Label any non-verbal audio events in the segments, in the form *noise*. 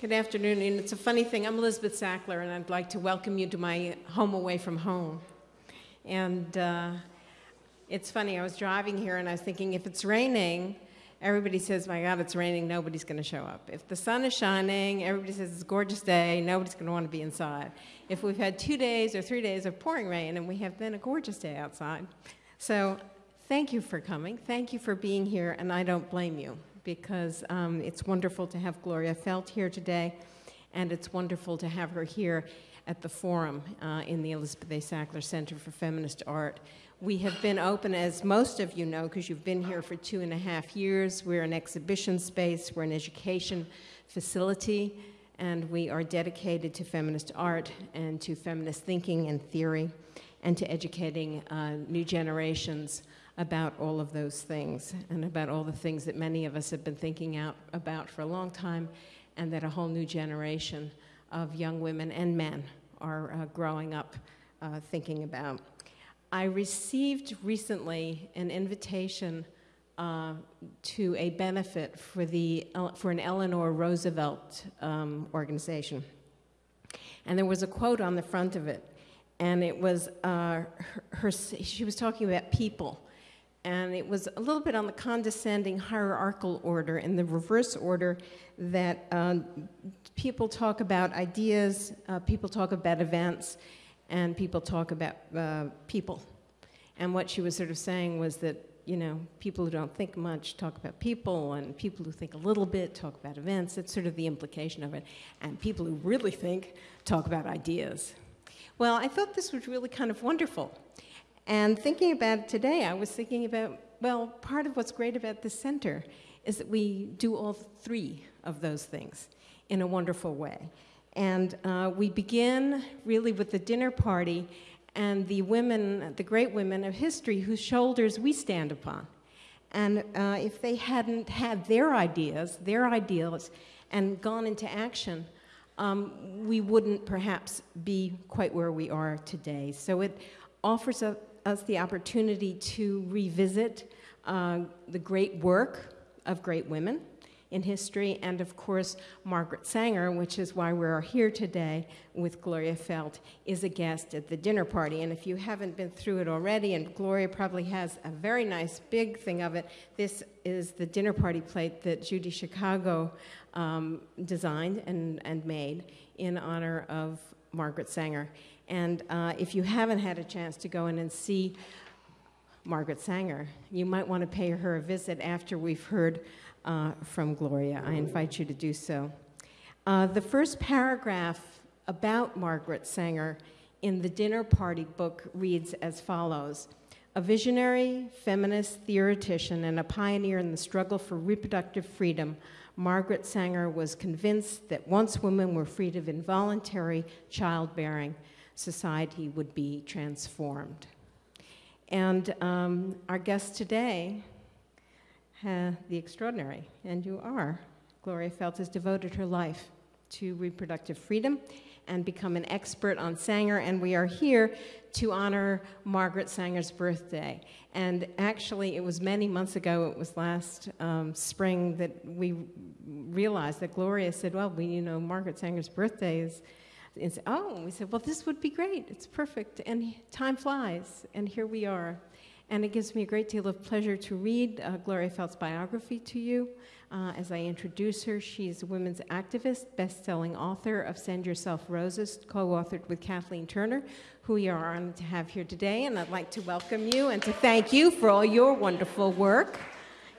Good afternoon, and it's a funny thing. I'm Elizabeth Sackler, and I'd like to welcome you to my home away from home. And uh, it's funny, I was driving here and I was thinking if it's raining, everybody says, My God, it's raining, nobody's going to show up. If the sun is shining, everybody says it's a gorgeous day, nobody's going to want to be inside. If we've had two days or three days of pouring rain and we have been a gorgeous day outside. So thank you for coming. Thank you for being here, and I don't blame you because um, it's wonderful to have Gloria Feldt here today, and it's wonderful to have her here at the forum uh, in the Elizabeth A. Sackler Center for Feminist Art. We have been open, as most of you know, because you've been here for two and a half years. We're an exhibition space, we're an education facility, and we are dedicated to feminist art and to feminist thinking and theory, and to educating uh, new generations about all of those things and about all the things that many of us have been thinking out about for a long time and that a whole new generation of young women and men are uh, growing up uh, thinking about. I received recently an invitation uh, to a benefit for, the, for an Eleanor Roosevelt um, organization. And there was a quote on the front of it, and it was uh, her, her, she was talking about people and it was a little bit on the condescending hierarchical order in the reverse order that uh, people talk about ideas, uh, people talk about events, and people talk about uh, people. And what she was sort of saying was that, you know, people who don't think much talk about people, and people who think a little bit talk about events. That's sort of the implication of it. And people who really think talk about ideas. Well, I thought this was really kind of wonderful. And thinking about it today, I was thinking about, well, part of what's great about this center is that we do all three of those things in a wonderful way. And uh, we begin really with the dinner party and the women, the great women of history whose shoulders we stand upon. And uh, if they hadn't had their ideas, their ideals, and gone into action, um, we wouldn't perhaps be quite where we are today. So it offers a, us the opportunity to revisit uh, the great work of great women in history, and of course, Margaret Sanger, which is why we're here today with Gloria Feldt, is a guest at the dinner party. And if you haven't been through it already, and Gloria probably has a very nice big thing of it, this is the dinner party plate that Judy Chicago um, designed and, and made in honor of Margaret Sanger. And uh, if you haven't had a chance to go in and see Margaret Sanger, you might want to pay her a visit after we've heard uh, from Gloria. I invite you to do so. Uh, the first paragraph about Margaret Sanger in the dinner party book reads as follows A visionary, feminist theoretician, and a pioneer in the struggle for reproductive freedom, Margaret Sanger was convinced that once women were freed of involuntary childbearing, society would be transformed. And um, our guest today, uh, the extraordinary, and you are, Gloria Feldt has devoted her life to reproductive freedom and become an expert on Sanger, and we are here to honor Margaret Sanger's birthday. And actually, it was many months ago, it was last um, spring, that we realized that Gloria said, well, we, you know, Margaret Sanger's birthday is and oh, we said, well, this would be great. It's perfect. And time flies, and here we are. And it gives me a great deal of pleasure to read uh, Gloria Feldt's biography to you. Uh, as I introduce her, she's a women's activist, best-selling author of Send Yourself Roses, co-authored with Kathleen Turner, who we are honored to have here today. And I'd like to welcome you and to thank you for all your wonderful work.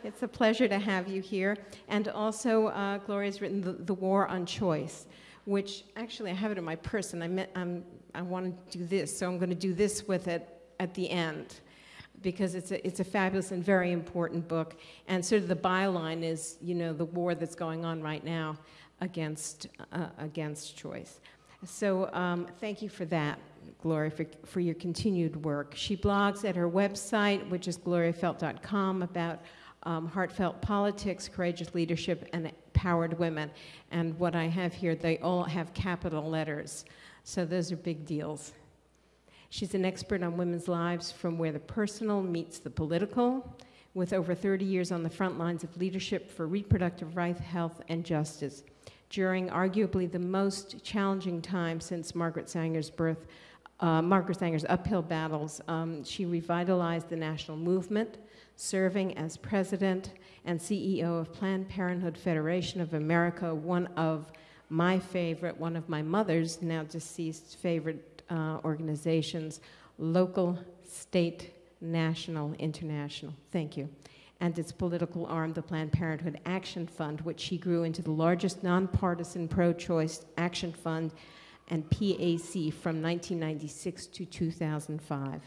It's a pleasure to have you here. And also, uh, Gloria's written the, the War on Choice, which actually I have it in my purse and I, met, I want to do this, so I'm going to do this with it at the end because it's a, it's a fabulous and very important book. And sort of the byline is, you know, the war that's going on right now against, uh, against choice. So um, thank you for that, Gloria, for, for your continued work. She blogs at her website, which is gloriafeldt.com, about um, heartfelt politics, courageous leadership, and empowered women. And what I have here, they all have capital letters. So those are big deals. She's an expert on women's lives from where the personal meets the political, with over 30 years on the front lines of leadership for reproductive rights, health, and justice. during arguably the most challenging time since Margaret Sanger's birth, uh, Margaret Sanger's uphill battles. Um, she revitalized the national movement, serving as president and CEO of Planned Parenthood Federation of America, one of my favorite, one of my mother's now deceased favorite uh, organizations, local, state, national, international. Thank you. And its political arm, the Planned Parenthood Action Fund, which she grew into the largest nonpartisan pro choice action fund and PAC from 1996 to 2005.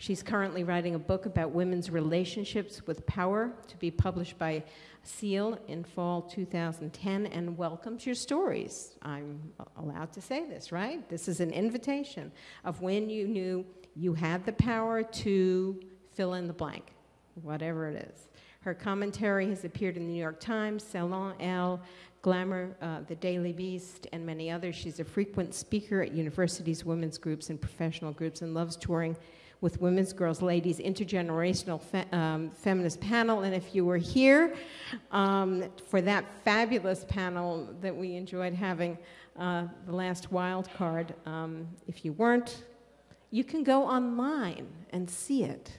She's currently writing a book about women's relationships with power to be published by Seal in fall 2010 and welcomes your stories. I'm allowed to say this, right? This is an invitation of when you knew you had the power to fill in the blank, whatever it is. Her commentary has appeared in the New York Times, Salon Elle, Glamour, uh, The Daily Beast, and many others. She's a frequent speaker at universities, women's groups, and professional groups, and loves touring with Women's Girls Ladies Intergenerational Fe um, Feminist Panel. And if you were here um, for that fabulous panel that we enjoyed having, uh, the last wild card, um, if you weren't, you can go online and see it.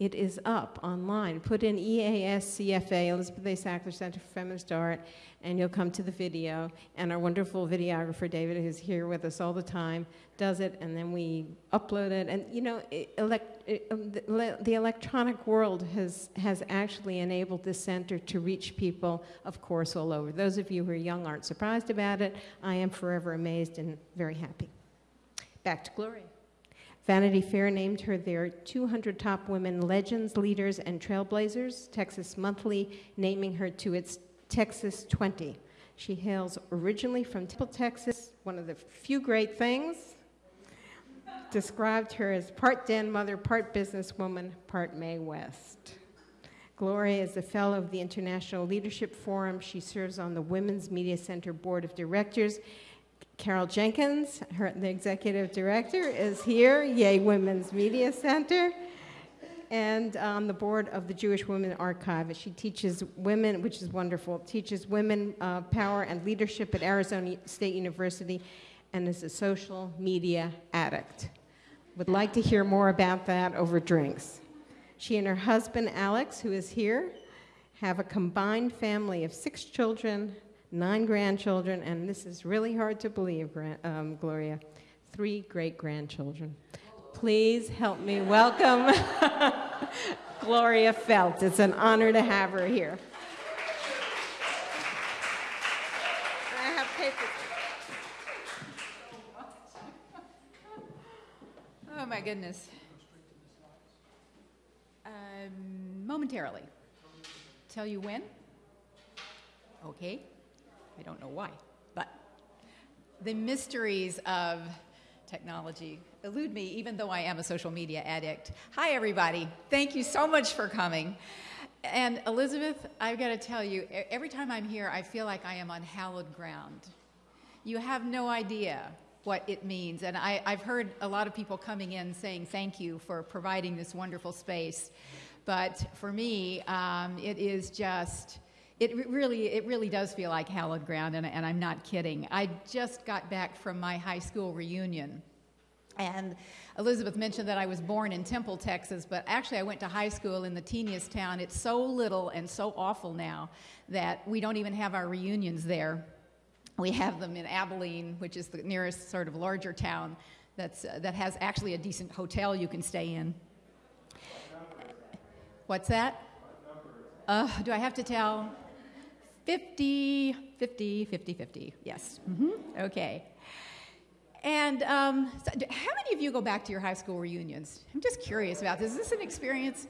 It is up online. Put in EASCFA, Elizabeth A. Sackler Center for Feminist Art, and you'll come to the video. And our wonderful videographer, David, who's here with us all the time, does it, and then we upload it. And you know, elect, um, the electronic world has, has actually enabled this center to reach people, of course, all over. Those of you who are young aren't surprised about it. I am forever amazed and very happy. Back to Gloria. Vanity Fair named her their 200 top women legends, leaders, and trailblazers, Texas Monthly naming her to its Texas 20. She hails originally from Temple, Texas, one of the few great things. Described her as part den mother, part businesswoman, part Mae West. Gloria is a fellow of the International Leadership Forum. She serves on the Women's Media Center Board of Directors Carol Jenkins, her, the executive director, is here, Yay Women's Media Center, and on the board of the Jewish Women Archive. She teaches women, which is wonderful, teaches women uh, power and leadership at Arizona State University, and is a social media addict. Would like to hear more about that over drinks. She and her husband, Alex, who is here, have a combined family of six children, nine grandchildren, and this is really hard to believe, um, Gloria, three great grandchildren. Please help me welcome *laughs* Gloria Feldt. It's an honor to have her here. I have papers. Oh my goodness. Um, momentarily. Tell you when? Okay. I don't know why, but the mysteries of technology elude me, even though I am a social media addict. Hi, everybody. Thank you so much for coming. And Elizabeth, I've got to tell you, every time I'm here, I feel like I am on hallowed ground. You have no idea what it means. And I, have heard a lot of people coming in saying thank you for providing this wonderful space. But for me, um, it is just it really, it really does feel like hallowed ground, and, and I'm not kidding. I just got back from my high school reunion. And Elizabeth mentioned that I was born in Temple, Texas, but actually I went to high school in the teeniest town. It's so little and so awful now that we don't even have our reunions there. We have them in Abilene, which is the nearest sort of larger town that's, uh, that has actually a decent hotel you can stay in. What's that? Uh, do I have to tell? 50, 50, 50, 50. Yes. Mm-hmm. Okay. And um, so how many of you go back to your high school reunions? I'm just curious about this. Is this an experience?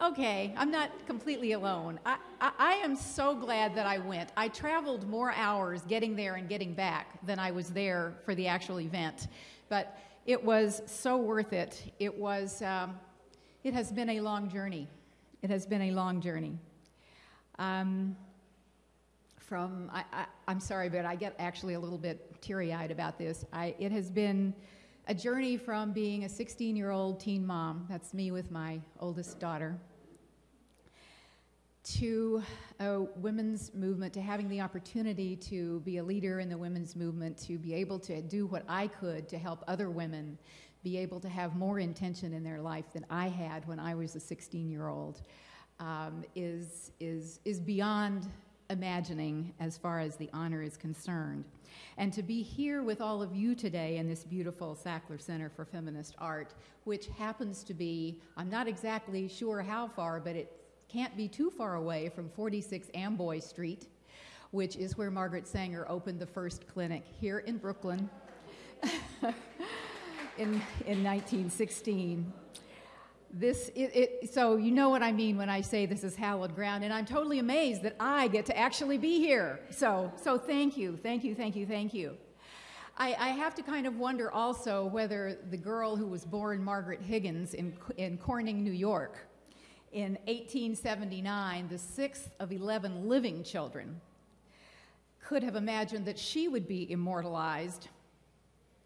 Okay, I'm not completely alone. I, I, I, am so glad that I went. I traveled more hours getting there and getting back than I was there for the actual event. But it was so worth it. It was, um, it has been a long journey. It has been a long journey. Um, from, I, am sorry, but I get actually a little bit teary eyed about this. I, it has been a journey from being a 16 year old teen mom, that's me with my oldest daughter, to a women's movement, to having the opportunity to be a leader in the women's movement, to be able to do what I could to help other women be able to have more intention in their life than I had when I was a 16 year old, um, is, is, is beyond imagining as far as the honor is concerned. And to be here with all of you today in this beautiful Sackler Center for Feminist Art, which happens to be, I'm not exactly sure how far, but it can't be too far away from 46 Amboy Street, which is where Margaret Sanger opened the first clinic here in Brooklyn *laughs* in, in 1916 this it, it, so you know what i mean when i say this is hallowed ground and i'm totally amazed that i get to actually be here. So so thank you thank you thank you thank you. I, I have to kind of wonder also whether the girl who was born margaret higgins in, in corning new york in 1879 the sixth of 11 living children could have imagined that she would be immortalized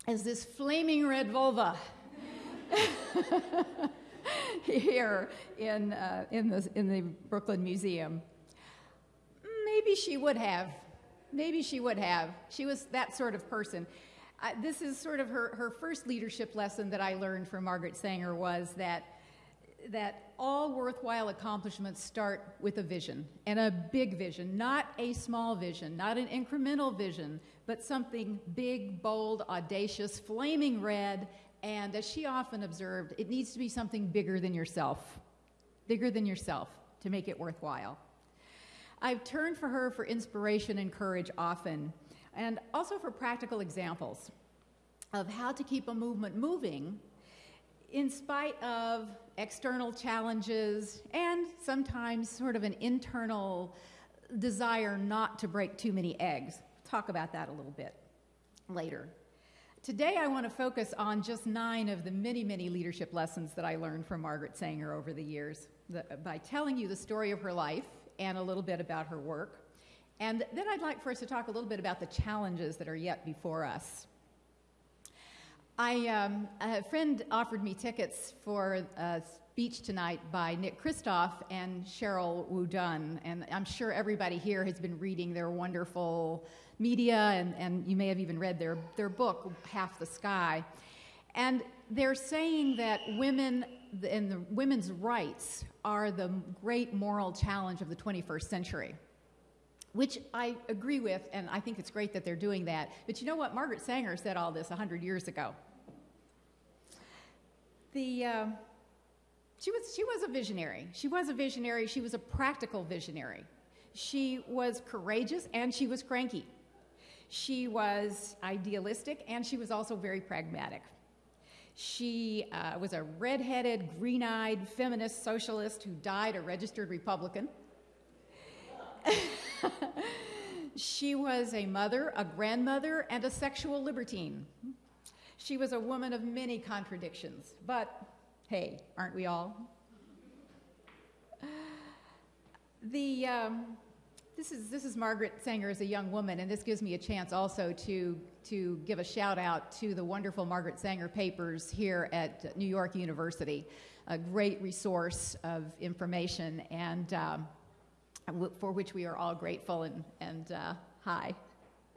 as this flaming red vulva *laughs* *laughs* here in, uh, in, the, in the Brooklyn Museum. Maybe she would have. Maybe she would have. She was that sort of person. Uh, this is sort of her, her first leadership lesson that I learned from Margaret Sanger was that, that all worthwhile accomplishments start with a vision, and a big vision, not a small vision, not an incremental vision, but something big, bold, audacious, flaming red, and as she often observed, it needs to be something bigger than yourself, bigger than yourself to make it worthwhile. I've turned for her for inspiration and courage often, and also for practical examples of how to keep a movement moving in spite of external challenges and sometimes sort of an internal desire not to break too many eggs. Talk about that a little bit later. Today, I want to focus on just nine of the many, many leadership lessons that I learned from Margaret Sanger over the years the, by telling you the story of her life and a little bit about her work. And then I'd like for us to talk a little bit about the challenges that are yet before us. I, um, a friend offered me tickets for a speech tonight by Nick Kristof and Sheryl WuDunn, and I'm sure everybody here has been reading their wonderful media, and, and you may have even read their, their book, Half the Sky. And they're saying that women and the women's rights are the great moral challenge of the 21st century, which I agree with, and I think it's great that they're doing that. But you know what? Margaret Sanger said all this 100 years ago. The, uh, she, was, she was a visionary. She was a visionary. She was a practical visionary. She was courageous and she was cranky. She was idealistic and she was also very pragmatic. She uh, was a redheaded, green eyed feminist socialist who died a registered Republican. *laughs* she was a mother, a grandmother, and a sexual libertine. She was a woman of many contradictions, but hey, aren't we all? The, um, this is, this is Margaret Sanger as a young woman, and this gives me a chance also to, to give a shout out to the wonderful Margaret Sanger papers here at New York University, a great resource of information and um, for which we are all grateful. And, and uh, hi,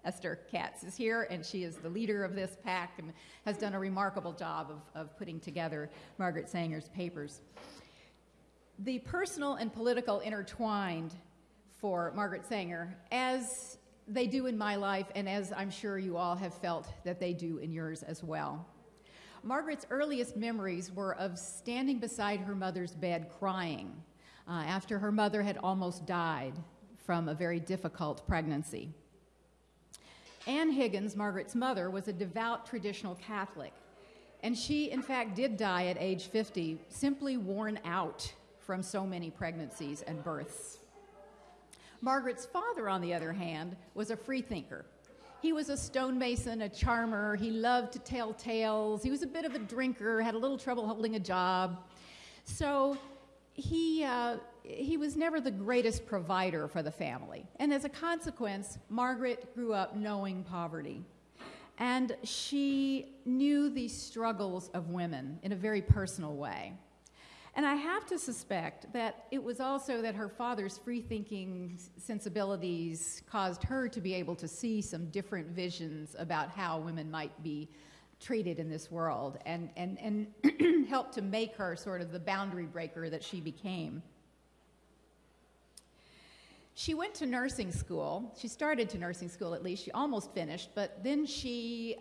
Esther Katz is here, and she is the leader of this pack and has done a remarkable job of, of putting together Margaret Sanger's papers. The personal and political intertwined for Margaret Sanger, as they do in my life, and as I'm sure you all have felt that they do in yours as well. Margaret's earliest memories were of standing beside her mother's bed crying uh, after her mother had almost died from a very difficult pregnancy. Anne Higgins, Margaret's mother, was a devout traditional Catholic, and she, in fact, did die at age 50, simply worn out from so many pregnancies and births. Margaret's father, on the other hand, was a freethinker. He was a stonemason, a charmer. He loved to tell tales. He was a bit of a drinker, had a little trouble holding a job. So he, uh, he was never the greatest provider for the family. And as a consequence, Margaret grew up knowing poverty. And she knew the struggles of women in a very personal way. And I have to suspect that it was also that her father's free thinking sensibilities caused her to be able to see some different visions about how women might be treated in this world and, and, and *clears throat* helped to make her sort of the boundary breaker that she became. She went to nursing school. She started to nursing school at least. She almost finished, but then she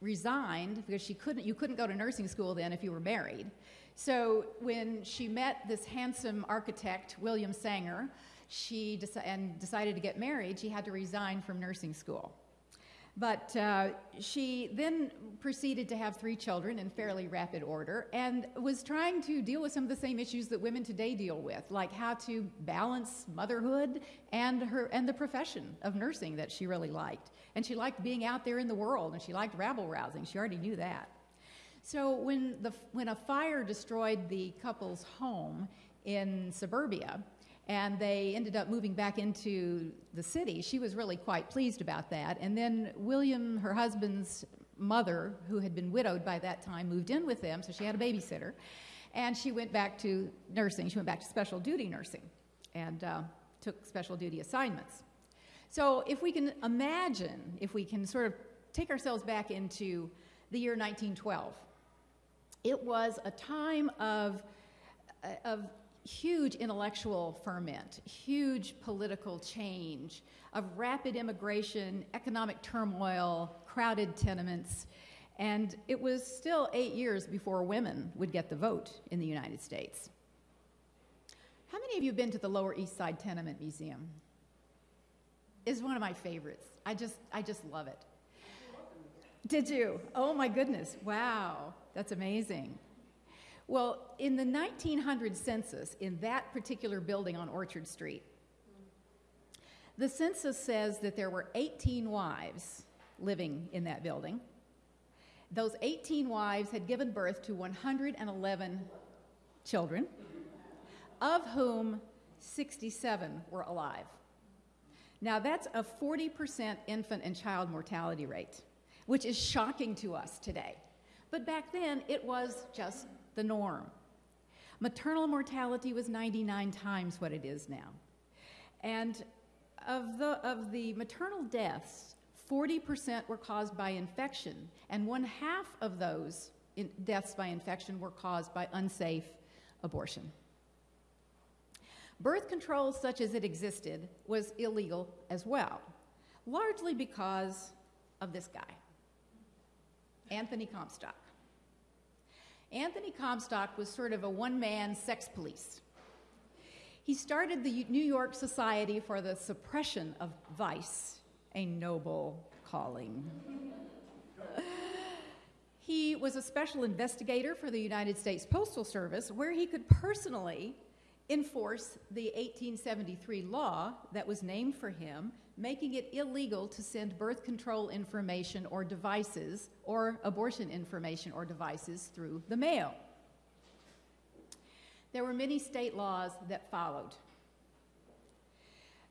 resigned because she couldn't you couldn't go to nursing school then if you were married. So when she met this handsome architect, William Sanger, she deci- and decided to get married, she had to resign from nursing school. But uh, she then proceeded to have three children in fairly rapid order and was trying to deal with some of the same issues that women today deal with, like how to balance motherhood and, her, and the profession of nursing that she really liked. And she liked being out there in the world and she liked rabble rousing. She already knew that. So when, the, when a fire destroyed the couple's home in suburbia, and they ended up moving back into the city. She was really quite pleased about that. And then William, her husband's mother, who had been widowed by that time, moved in with them, so she had a babysitter. And she went back to nursing. She went back to special duty nursing and uh, took special duty assignments. So if we can imagine, if we can sort of take ourselves back into the year 1912, it was a time of, uh, of huge intellectual ferment, huge political change, of rapid immigration, economic turmoil, crowded tenements, and it was still eight years before women would get the vote in the United States. How many of you have been to the Lower East Side Tenement Museum? It's one of my favorites. I just, I just love it. Did you? Oh my goodness. Wow. That's amazing. Well, in the 1900 census, in that particular building on Orchard Street, the census says that there were 18 wives living in that building. Those 18 wives had given birth to 111 children, of whom 67 were alive. Now, that's a 40% infant and child mortality rate, which is shocking to us today. But back then, it was just the norm. Maternal mortality was 99 times what it is now. And of the, of the maternal deaths, 40% were caused by infection, and one half of those in deaths by infection were caused by unsafe abortion. Birth control, such as it existed, was illegal as well, largely because of this guy, Anthony Comstock. Anthony Comstock was sort of a one man sex police. He started the New York Society for the Suppression of Vice, a noble calling. he was a special investigator for the United States Postal Service, where he could personally enforce the 1873 law that was named for him making it illegal to send birth control information or devices or abortion information or devices through the mail. There were many state laws that followed.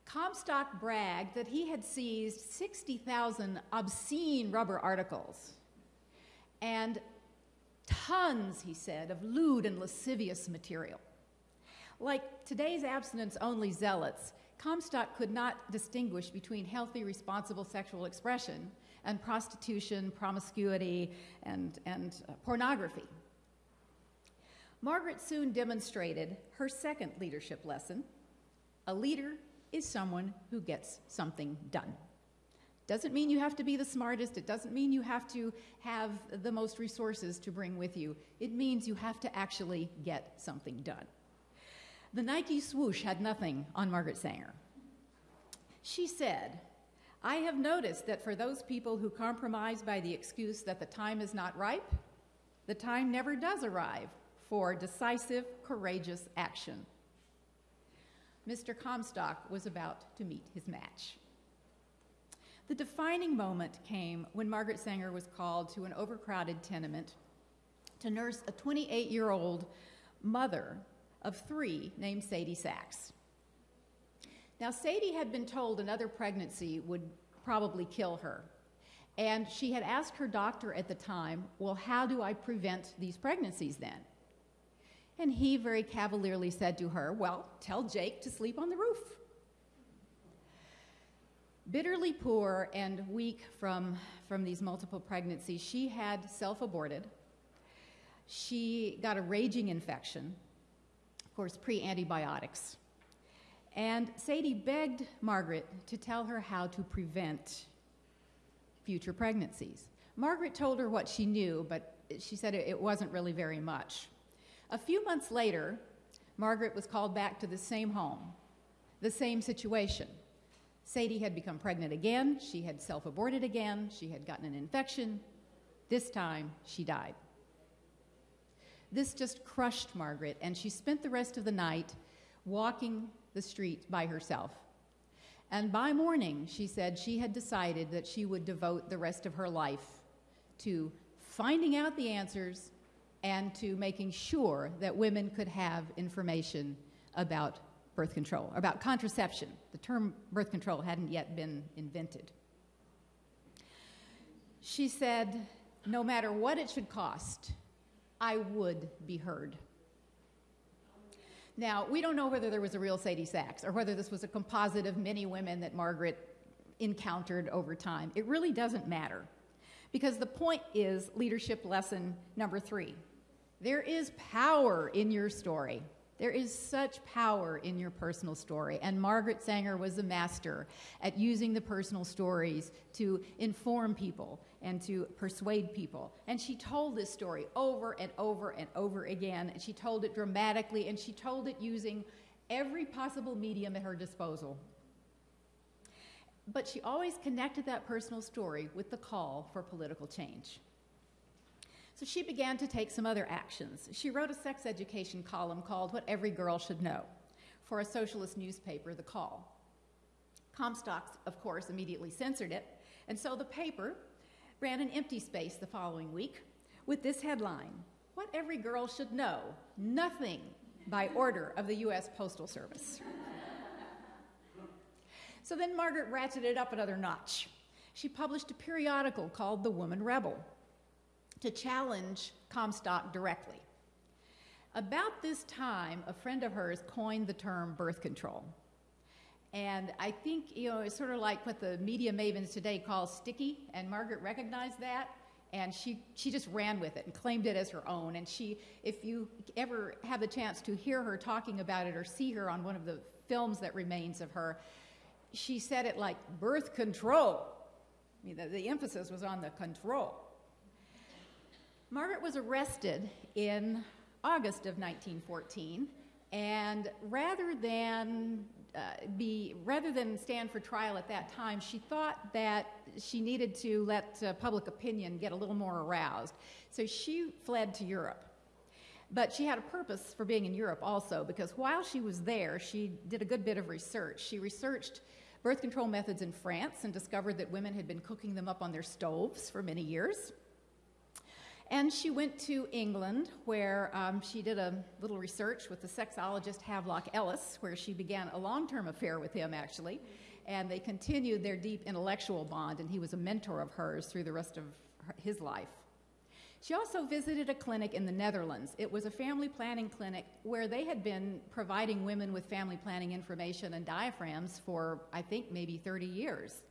Comstock bragged that he had seized 60,000 obscene rubber articles and tons, he said, of lewd and lascivious material. Like today's abstinence only zealots, Comstock could not distinguish between healthy, responsible sexual expression and prostitution, promiscuity, and, and uh, pornography. Margaret soon demonstrated her second leadership lesson a leader is someone who gets something done. Doesn't mean you have to be the smartest. It doesn't mean you have to have the most resources to bring with you. It means you have to actually get something done. The Nike swoosh had nothing on Margaret Sanger. She said, I have noticed that for those people who compromise by the excuse that the time is not ripe, the time never does arrive for decisive, courageous action. Mr. Comstock was about to meet his match. The defining moment came when Margaret Sanger was called to an overcrowded tenement to nurse a 28 year old mother of three named Sadie Sachs. Now, Sadie had been told another pregnancy would probably kill her. And she had asked her doctor at the time, Well, how do I prevent these pregnancies then? And he very cavalierly said to her, Well, tell Jake to sleep on the roof. Bitterly poor and weak from, from these multiple pregnancies, she had self aborted. She got a raging infection, of course, pre antibiotics. And Sadie begged Margaret to tell her how to prevent future pregnancies. Margaret told her what she knew, but she said it wasn't really very much. A few months later, Margaret was called back to the same home, the same situation. Sadie had become pregnant again, she had self aborted again, she had gotten an infection. This time, she died. This just crushed Margaret, and she spent the rest of the night walking the street by herself. And by morning, she said she had decided that she would devote the rest of her life to finding out the answers and to making sure that women could have information about birth control, about contraception. The term birth control hadn't yet been invented. She said, no matter what it should cost, I would be heard. Now, we don't know whether there was a real Sadie Sachs or whether this was a composite of many women that Margaret encountered over time. It really doesn't matter because the point is leadership lesson number three. There is power in your story. There is such power in your personal story. And Margaret Sanger was a master at using the personal stories to inform people and to persuade people. And she told this story over and over and over again. And she told it dramatically, and she told it using every possible medium at her disposal. But she always connected that personal story with the call for political change. So she began to take some other actions. She wrote a sex education column called What Every Girl Should Know for a socialist newspaper, The Call. Comstock, of course, immediately censored it, and so the paper ran an empty space the following week with this headline What Every Girl Should Know Nothing by Order of the U.S. Postal Service. so then Margaret ratcheted it up another notch. She published a periodical called The Woman Rebel to challenge Comstock directly. About this time, a friend of hers coined the term birth control. And I think, you know, it's sort of like what the media mavens today call sticky, and Margaret recognized that, and she, she just ran with it and claimed it as her own. And she, if you ever have the chance to hear her talking about it or see her on one of the films that remains of her, she said it like birth control. I mean, the, the emphasis was on the control. Margaret was arrested in August of 1914, and rather than uh, be rather than stand for trial at that time, she thought that she needed to let uh, public opinion get a little more aroused. So she fled to Europe. But she had a purpose for being in Europe also, because while she was there, she did a good bit of research. She researched birth control methods in France and discovered that women had been cooking them up on their stoves for many years. And she went to England, where um, she did a little research with the sexologist Havelock Ellis, where she began a long term affair with him, actually. And they continued their deep intellectual bond, and he was a mentor of hers through the rest of his life. She also visited a clinic in the Netherlands. It was a family planning clinic where they had been providing women with family planning information and diaphragms for, I think, maybe 30 years.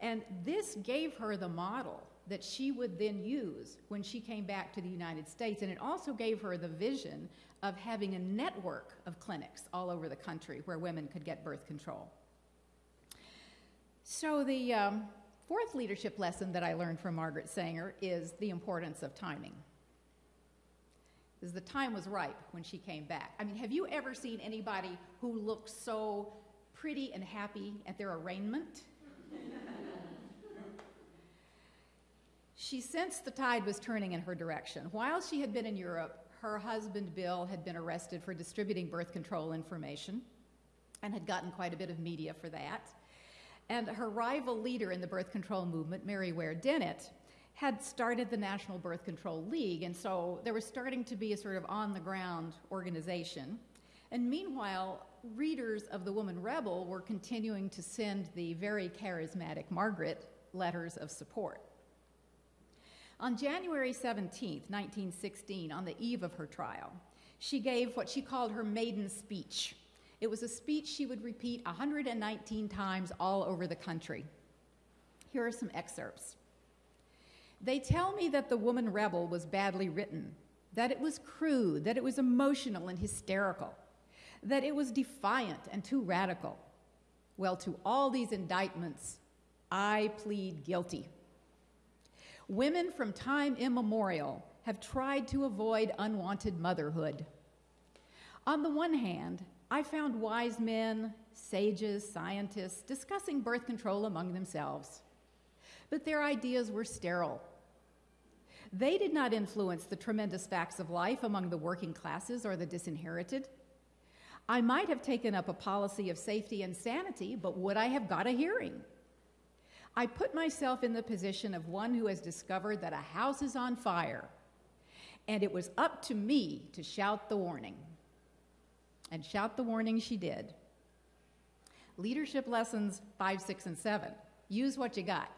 And this gave her the model that she would then use when she came back to the United States. And it also gave her the vision of having a network of clinics all over the country where women could get birth control. So, the um, fourth leadership lesson that I learned from Margaret Sanger is the importance of timing. Because the time was ripe when she came back. I mean, have you ever seen anybody who looks so pretty and happy at their arraignment? *laughs* She sensed the tide was turning in her direction. While she had been in Europe, her husband Bill had been arrested for distributing birth control information and had gotten quite a bit of media for that. And her rival leader in the birth control movement, Mary Ware Dennett, had started the National Birth Control League, and so there was starting to be a sort of on the ground organization. And meanwhile, readers of The Woman Rebel were continuing to send the very charismatic Margaret letters of support. On January 17, 1916, on the eve of her trial, she gave what she called her maiden speech. It was a speech she would repeat 119 times all over the country. Here are some excerpts. They tell me that The Woman Rebel was badly written, that it was crude, that it was emotional and hysterical, that it was defiant and too radical. Well, to all these indictments, I plead guilty. Women from time immemorial have tried to avoid unwanted motherhood. On the one hand, I found wise men, sages, scientists discussing birth control among themselves, but their ideas were sterile. They did not influence the tremendous facts of life among the working classes or the disinherited. I might have taken up a policy of safety and sanity, but would I have got a hearing? I put myself in the position of one who has discovered that a house is on fire, and it was up to me to shout the warning. And shout the warning she did. Leadership lessons five, six, and seven. Use what you got.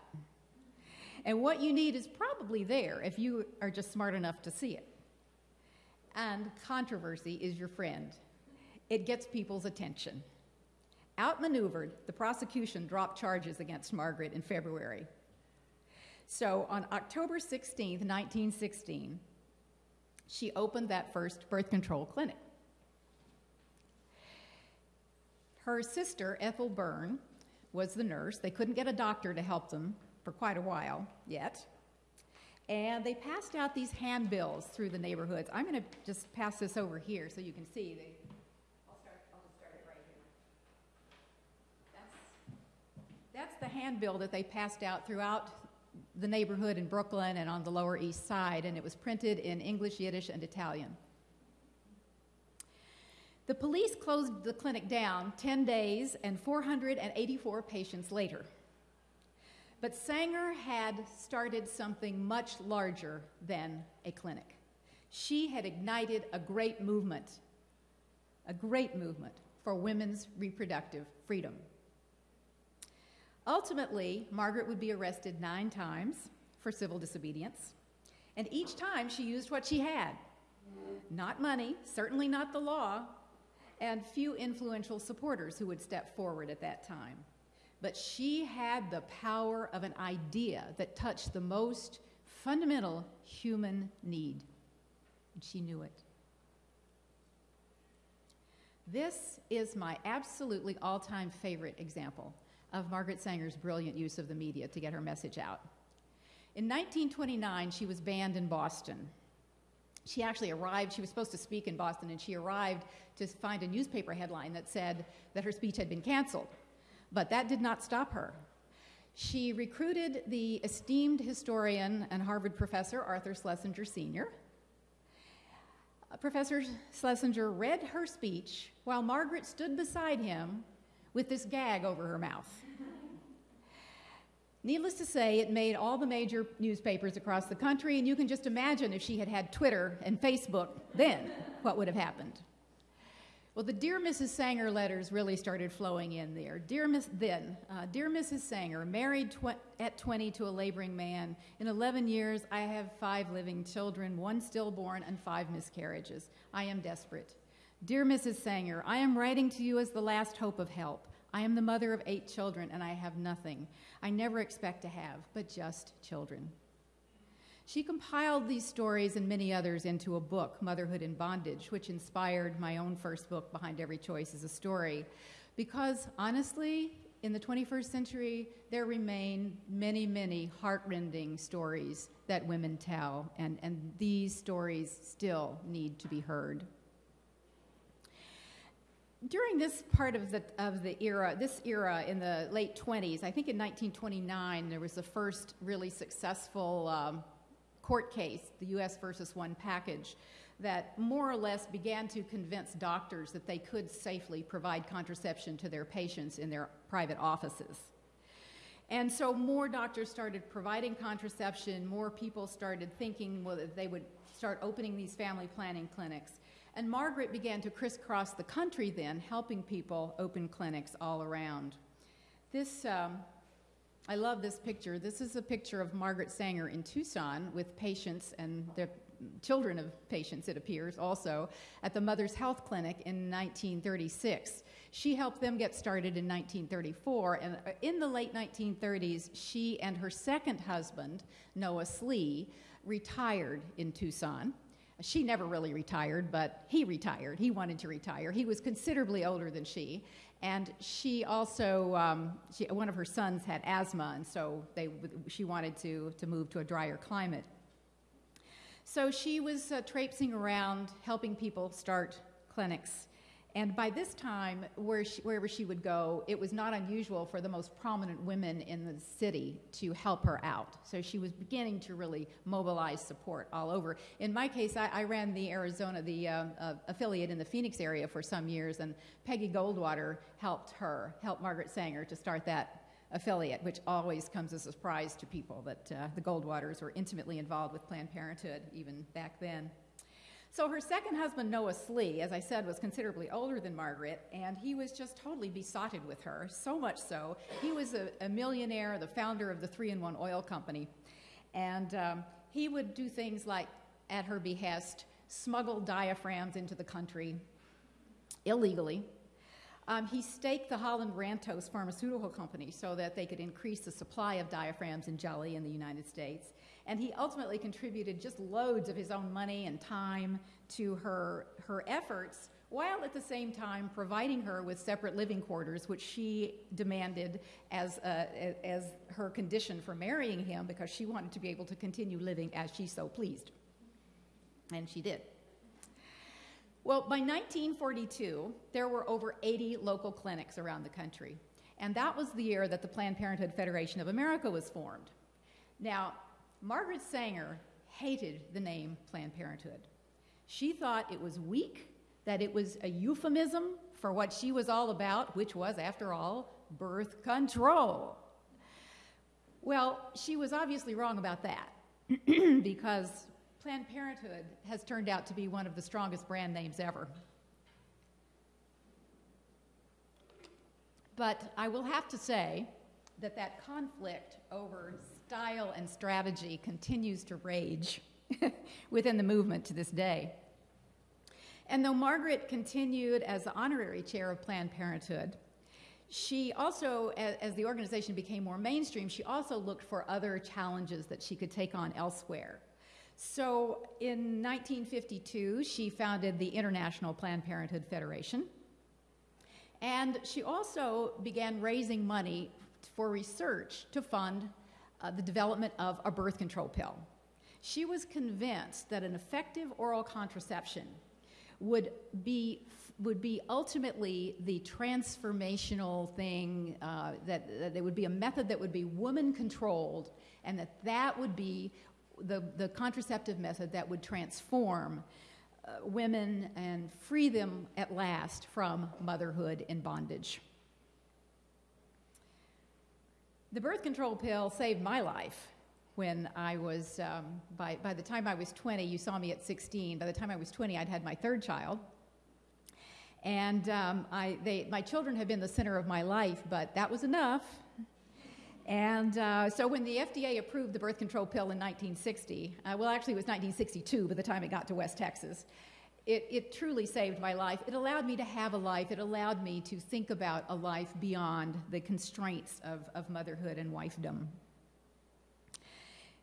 And what you need is probably there if you are just smart enough to see it. And controversy is your friend, it gets people's attention. Outmaneuvered, the prosecution dropped charges against Margaret in February. So on October 16, 1916, she opened that first birth control clinic. Her sister, Ethel Byrne, was the nurse. They couldn't get a doctor to help them for quite a while yet. And they passed out these handbills through the neighborhoods. I'm going to just pass this over here so you can see. They, I'll start, I'll just start it right here. That's, that's the handbill that they passed out throughout the neighborhood in Brooklyn and on the Lower East Side, and it was printed in English, Yiddish, and Italian. The police closed the clinic down 10 days and 484 patients later. But Sanger had started something much larger than a clinic. She had ignited a great movement, a great movement for women's reproductive freedom. Ultimately, Margaret would be arrested nine times for civil disobedience, and each time she used what she had not money, certainly not the law, and few influential supporters who would step forward at that time but she had the power of an idea that touched the most fundamental human need. And she knew it. This is my absolutely all time favorite example of Margaret Sanger's brilliant use of the media to get her message out. In 1929, she was banned in Boston. She actually arrived, she was supposed to speak in Boston, and she arrived to find a newspaper headline that said that her speech had been canceled. But that did not stop her. She recruited the esteemed historian and Harvard professor Arthur Schlesinger Sr. Professor Schlesinger read her speech while Margaret stood beside him with this gag over her mouth. Needless to say, it made all the major newspapers across the country, and you can just imagine if she had had Twitter and Facebook then, what would have happened. Well, the Dear Mrs. Sanger letters really started flowing in there. Dear Miss, then, uh, Dear Mrs. Sanger, married tw- at 20 to a laboring man. In 11 years, I have five living children, one stillborn, and five miscarriages. I am desperate. Dear Mrs. Sanger, I am writing to you as the last hope of help. I am the mother of eight children, and I have nothing. I never expect to have, but just children. She compiled these stories and many others into a book, Motherhood in Bondage, which inspired my own first book, Behind Every Choice is a Story. Because honestly, in the 21st century, there remain many, many heartrending stories that women tell, and, and these stories still need to be heard. During this part of the, of the era, this era in the late 20s, I think in 1929, there was the first really successful um, court case, the US versus one package, that more or less began to convince doctors that they could safely provide contraception to their patients in their private offices. And so more doctors started providing contraception, more people started thinking well, that they would start opening these family planning clinics. And Margaret began to crisscross the country then, helping people open clinics all around. This um, I love this picture. This is a picture of Margaret Sanger in Tucson with patients, and the children of patients, it appears, also at the Mother's Health Clinic in 1936. She helped them get started in 1934, and uh, in the late 1930s, she and her second husband, Noah Slee, retired in Tucson. She never really retired, but he retired. He wanted to retire. He was considerably older than she, and she also, um, she, one of her sons had asthma, and so they, she wanted to, to move to a drier climate. So she was uh, traipsing around helping people start clinics. And by this time, where she, wherever she would go, it was not unusual for the most prominent women in the city to help her out. So she was beginning to really mobilize support all over. In my case, I, I ran the Arizona, the uh, uh, affiliate in the Phoenix area for some years, and Peggy Goldwater helped her, helped Margaret Sanger to start that affiliate, which always comes as a surprise to people that uh, the Goldwaters were intimately involved with Planned Parenthood even back then. So her second husband, Noah Slee, as I said, was considerably older than Margaret, and he was just totally besotted with her, so much so. He was a, a millionaire, the founder of the Three in One Oil Company, and um, he would do things like, at her behest, smuggle diaphragms into the country illegally. Um, he staked the Holland Rantos pharmaceutical company so that they could increase the supply of diaphragms and jelly in the United States. And he ultimately contributed just loads of his own money and time to her, her efforts, while at the same time providing her with separate living quarters, which she demanded as, uh, as her condition for marrying him because she wanted to be able to continue living as she so pleased. And she did. Well, by 1942, there were over 80 local clinics around the country. And that was the year that the Planned Parenthood Federation of America was formed. Now, Margaret Sanger hated the name Planned Parenthood. She thought it was weak, that it was a euphemism for what she was all about, which was, after all, birth control. Well, she was obviously wrong about that *clears throat* because Planned Parenthood has turned out to be one of the strongest brand names ever. But I will have to say that that conflict over style and strategy continues to rage *laughs* within the movement to this day. And though Margaret continued as the honorary chair of Planned Parenthood, she also, as the organization became more mainstream, she also looked for other challenges that she could take on elsewhere. So in 1952, she founded the International Planned Parenthood Federation. And she also began raising money for research to fund uh, the development of a birth control pill. She was convinced that an effective oral contraception would be would be ultimately the transformational thing uh, that, that there would be a method that would be woman controlled and that that would be the, the contraceptive method that would transform uh, women and free them at last from motherhood and bondage. The birth control pill saved my life when I was, um, by, by the time I was 20, you saw me at 16. By the time I was 20, I'd had my third child. And um, I, they, my children have been the center of my life, but that was enough. And uh, so when the FDA approved the birth control pill in 1960, uh, well, actually it was 1962 by the time it got to West Texas, it, it, truly saved my life. It allowed me to have a life. It allowed me to think about a life beyond the constraints of, of motherhood and wifedom.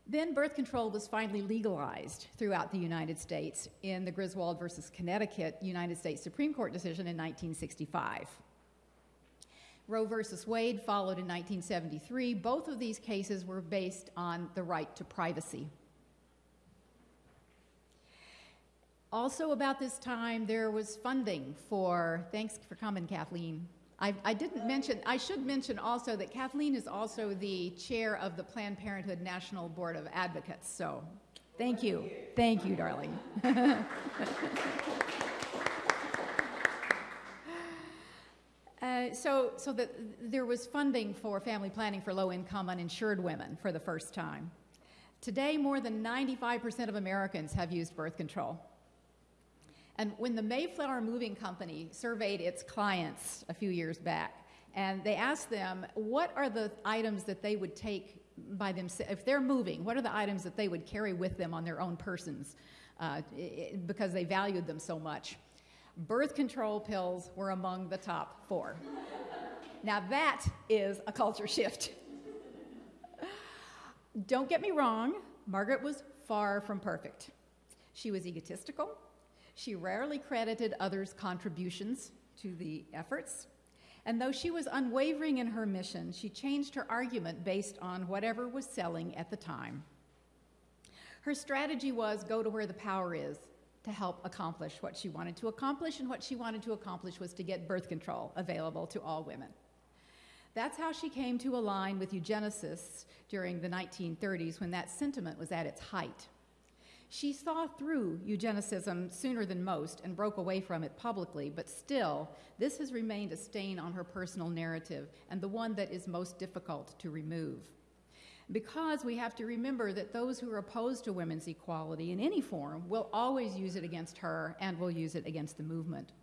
Then birth control was finally legalized throughout the United States in the Griswold versus Connecticut United States Supreme Court decision in 1965. Roe versus Wade followed in 1973. Both of these cases were based on the right to privacy. Also, about this time, there was funding for, thanks for coming, Kathleen. I, I, didn't mention, I should mention also that Kathleen is also the chair of the Planned Parenthood National Board of Advocates. So, thank you. Thank you, darling. *laughs* uh, so, so that there was funding for family planning for low income uninsured women for the first time. Today, more than 95% of Americans have used birth control. And when the Mayflower Moving Company surveyed its clients a few years back, and they asked them what are the items that they would take by themselves, if they're moving, what are the items that they would carry with them on their own persons uh, i- i- because they valued them so much. Birth control pills were among the top four. *laughs* now, that is a culture shift. *laughs* Don't get me wrong, Margaret was far from perfect. She was egotistical. She rarely credited others' contributions to the efforts. And though she was unwavering in her mission, she changed her argument based on whatever was selling at the time. Her strategy was go to where the power is to help accomplish what she wanted to accomplish, and what she wanted to accomplish was to get birth control available to all women. That's how she came to align with eugenicists during the 1930s when that sentiment was at its height. She saw through eugenicism sooner than most and broke away from it publicly, but still, this has remained a stain on her personal narrative and the one that is most difficult to remove. Because we have to remember that those who are opposed to women's equality in any form will always use it against her and will use it against the movement,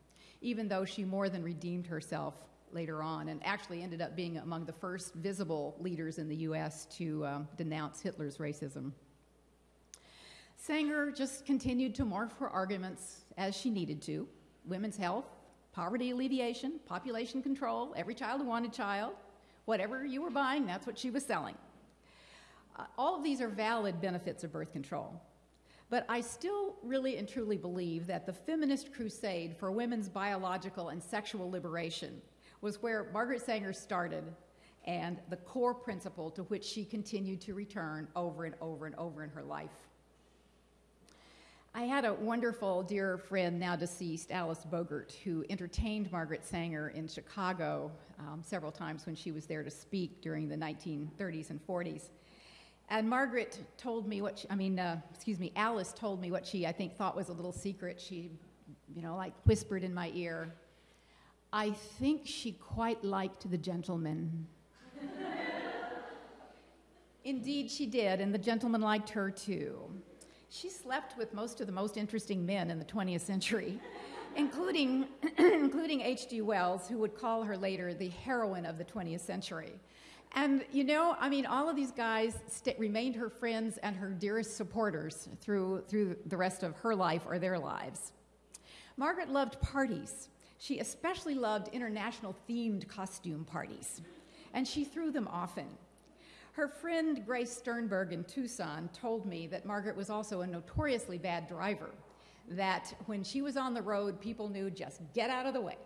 even though she more than redeemed herself later on and actually ended up being among the first visible leaders in the US to um, denounce Hitler's racism. Sanger just continued to morph her arguments as she needed to women's health, poverty alleviation, population control, every child who wanted child. Whatever you were buying, that's what she was selling. Uh, all of these are valid benefits of birth control. But I still really and truly believe that the feminist crusade for women's biological and sexual liberation was where Margaret Sanger started and the core principle to which she continued to return over and over and over in her life. I had a wonderful dear friend, now deceased, Alice Bogert, who entertained Margaret Sanger in Chicago um, several times when she was there to speak during the 1930s and 40s. And Margaret told me what, she, I mean, uh, excuse me, Alice told me what she, I think, thought was a little secret. She, you know, like whispered in my ear. I think she quite liked the gentleman. *laughs* Indeed, she did, and the gentleman liked her too. She slept with most of the most interesting men in the 20th century, *laughs* including, *clears throat* including H.G. Wells, who would call her later the heroine of the 20th century. And you know, I mean, all of these guys remained her friends and her dearest supporters through, through the rest of her life or their lives. Margaret loved parties. She especially loved international themed costume parties, and she threw them often. Her friend Grace Sternberg in Tucson told me that Margaret was also a notoriously bad driver, that when she was on the road, people knew just get out of the way.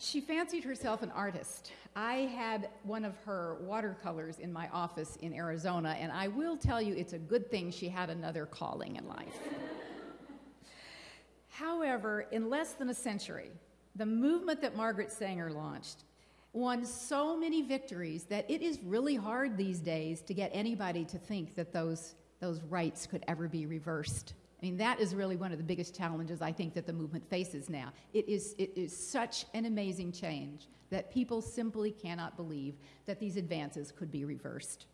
She fancied herself an artist. I had one of her watercolors in my office in Arizona, and I will tell you it's a good thing she had another calling in life. However, in less than a century, the movement that Margaret Sanger launched won so many victories that it is really hard these days to get anybody to think that those, those rights could ever be reversed. I mean, that is really one of the biggest challenges I think that the movement faces now. It is, it is such an amazing change that people simply cannot believe that these advances could be reversed.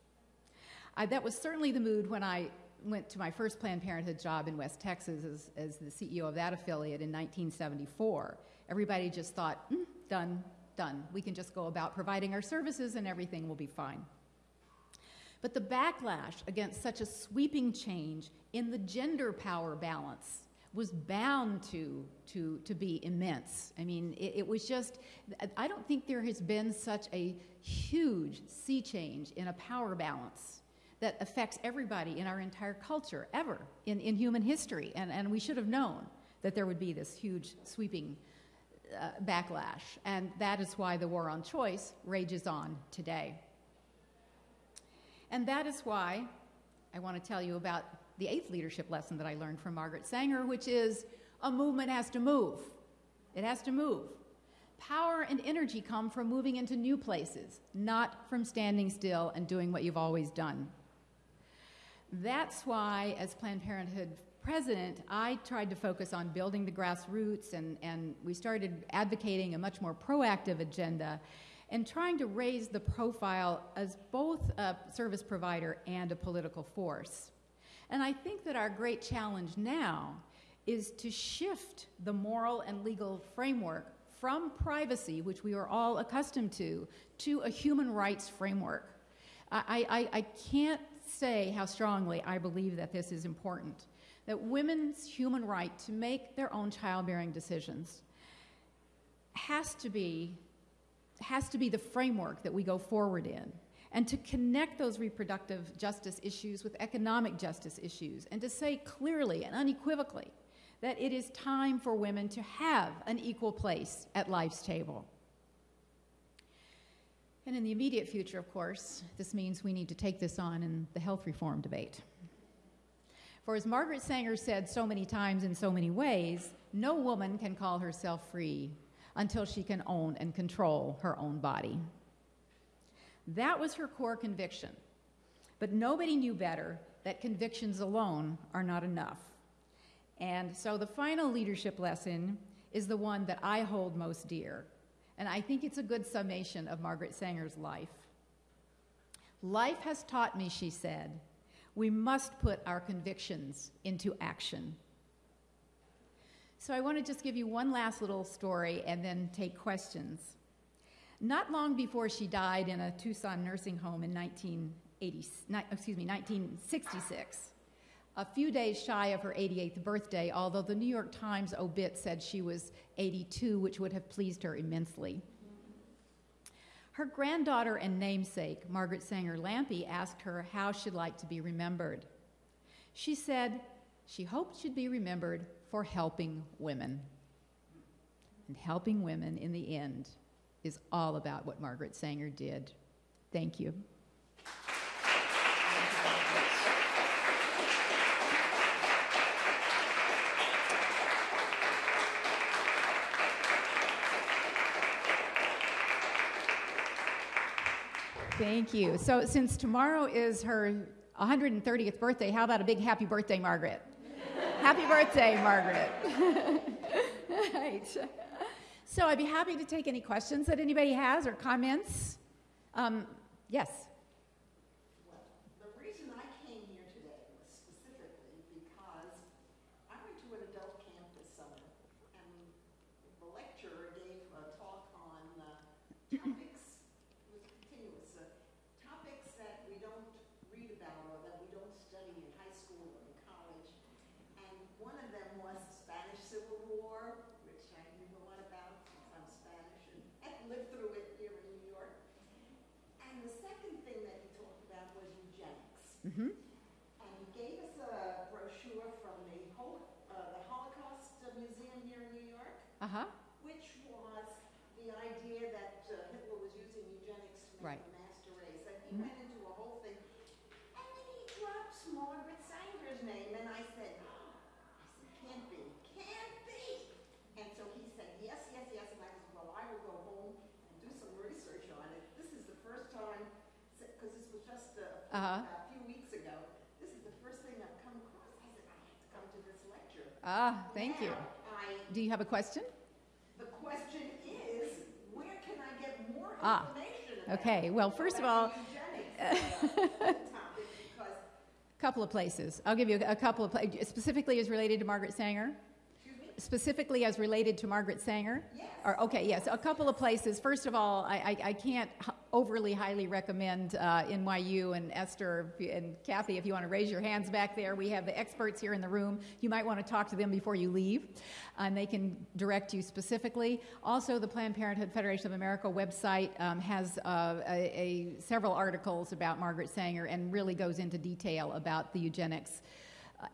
I, that was certainly the mood when I went to my first Planned Parenthood job in West Texas as, as the CEO of that affiliate in 1974. Everybody just thought, mm, done, done. We can just go about providing our services and everything will be fine. But the backlash against such a sweeping change in the gender power balance was bound to, to, to be immense. I mean, it, it, was just, I don't think there has been such a huge sea change in a power balance that affects everybody in our entire culture ever in, in human history. And, and we should have known that there would be this huge sweeping uh, backlash. And that is why the war on choice rages on today. And that is why I want to tell you about the eighth leadership lesson that I learned from Margaret Sanger, which is a movement has to move. It has to move. Power and energy come from moving into new places, not from standing still and doing what you've always done. That's why, as Planned Parenthood president, I tried to focus on building the grassroots, and, and we started advocating a much more proactive agenda and trying to raise the profile as both a service provider and a political force. And I think that our great challenge now is to shift the moral and legal framework from privacy, which we are all accustomed to, to a human rights framework. I, I, I can't say how strongly I believe that this is important. That women's human right to make their own childbearing decisions has to be has to be the framework that we go forward in and to connect those reproductive justice issues with economic justice issues and to say clearly and unequivocally that it is time for women to have an equal place at life's table. And in the immediate future, of course, this means we need to take this on in the health reform debate. For as Margaret Sanger said so many times in so many ways, no woman can call herself free until she can own and control her own body. That was her core conviction. But nobody knew better that convictions alone are not enough. And so the final leadership lesson is the one that I hold most dear. And I think it's a good summation of Margaret Sanger's life. Life has taught me, she said, we must put our convictions into action. So I want to just give you one last little story and then take questions. Not long before she died in a Tucson nursing home in 1980, excuse me, 1966, a few days shy of her 88th birthday, although the New York Times obit said she was 82, which would have pleased her immensely. Her granddaughter and namesake, Margaret Sanger Lampe, asked her how she'd like to be remembered. She said she hoped she'd be remembered for helping women. And helping women in the end is all about what Margaret Sanger did. Thank you. Thank you. So, since tomorrow is her 130th birthday, how about a big happy birthday, Margaret? happy birthday, Margaret. *laughs* right. So, I'd be happy to take any questions that anybody has or comments. Um, yes. Mm-hmm. And he gave us a brochure from the, Hol- uh, the Holocaust Museum here in New York, Uh huh. which was the idea that uh, Hitler was using eugenics to Right. make a master race. And he Mhm. went into a whole thing. And then he drops Margaret Sanger's name, and I said, "Oh," I said, can't be, can't be. And so he said, yes, yes, yes, and I said, well, I will go home and do some research on it. This is the first time, because this was just a, Uh-huh. a few weeks ago, this is the first thing I've come across. I said, I have to come to this lecture. Ah, thank you. I, Do you have a question? the question is, where can I get more Ah, information about okay. Well, first of all? *laughs* Because, couple of places. I'll give you a, a couple of pla- specifically as related to Margaret Sanger. Specifically as related to Margaret Sanger. Yes. Or, okay, yes, a couple of places. First of all, I, I, I can't overly highly recommend uh, NYU and Esther and Kathy. If you want to raise your hands back there, we have the experts here in the room. You might want to talk to them before you leave, and they can direct you specifically. Also, the Planned Parenthood Federation of America website um, has uh, a, a, several articles about Margaret Sanger and really goes into detail about the eugenics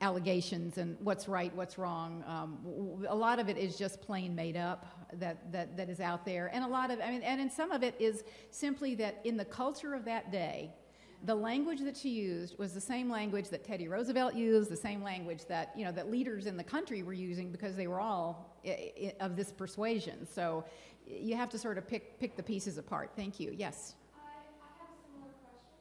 allegations and what's right, what's wrong. Um, a lot of it is just plain made up that, that, that is out there. And a lot of, I mean, and in some of it is simply that in the culture of that day, the language that she used was the same language that Teddy Roosevelt used, the same language that, you know, that leaders in the country were using because they were all of this persuasion. So you have to sort of pick, pick the pieces apart. Thank you. Yes. I, I have a similar question.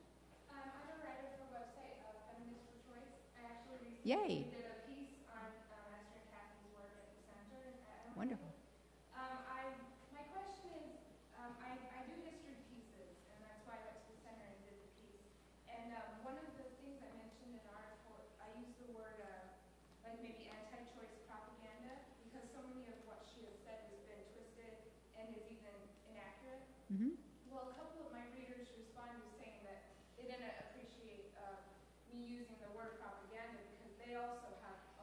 Um, I'm a writer for a website of Feminist for Choice. I actually recently Yay. did a piece on um, Esther and Kathy's work at the center. And I- Wonderful. Um, I, my question is, um, I, I do history pieces, and that's why I went to the center and did the piece. And um, one of the things I mentioned in the article, I used the word uh, like maybe anti-choice propaganda because so many of what she has said has been twisted and is even inaccurate. Mm-hmm. Well, a couple of my readers responded saying that they didn't appreciate uh, me using the word propaganda because they also have a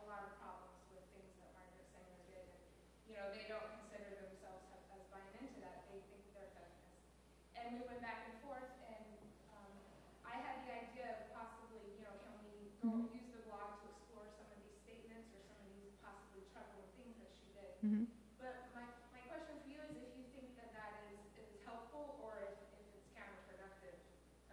you know, they don't consider themselves as as buying into that, they think they're feminists. And we went back and forth, and, um, I had the idea of possibly, you know, can we go use the blog to explore some of these statements or some of these possibly troubling things that she did. Mhm. But my, my question for you is if you think that that is, is helpful or if, if it's counterproductive,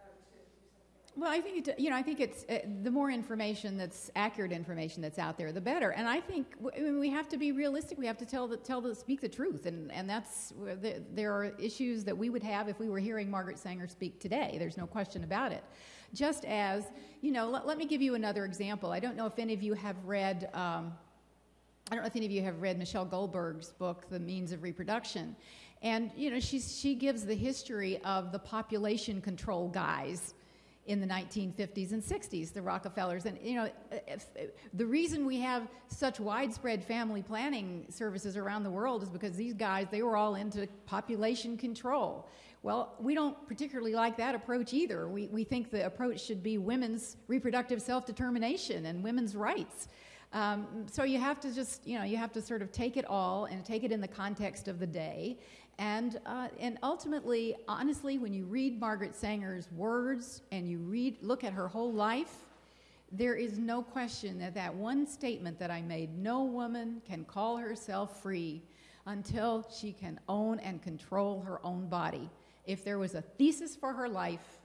um, to do something like Well, I think it, you know, I think it's uh, the more information that's accurate information that's out there, the better. And I think I mean, we have to be realistic. We have to tell the tell the speak the truth, and and that's the, there are issues that we would have if we were hearing Margaret Sanger speak today. There's no question about it. Just as you know, let, let me give you another example. I don't know if any of you have read. Um, I don't know if any of you have read Michelle Goldberg's book, The Means of Reproduction. And, you know, she's, she gives the history of the population control guys in the 1950s and 60s, the Rockefellers. And, you know, if, the reason we have such widespread family planning services around the world is because these guys, they were all into population control. Well, we don't particularly like that approach either. We, we think the approach should be women's reproductive self determination and women's rights. Um, so you have to just, you know, you have to sort of take it all and take it in the context of the day. And, uh, and ultimately, honestly, when you read Margaret Sanger's words and you read, look at her whole life, there is no question that that one statement that I made, no woman can call herself free until she can own and control her own body. If there was a thesis for her life,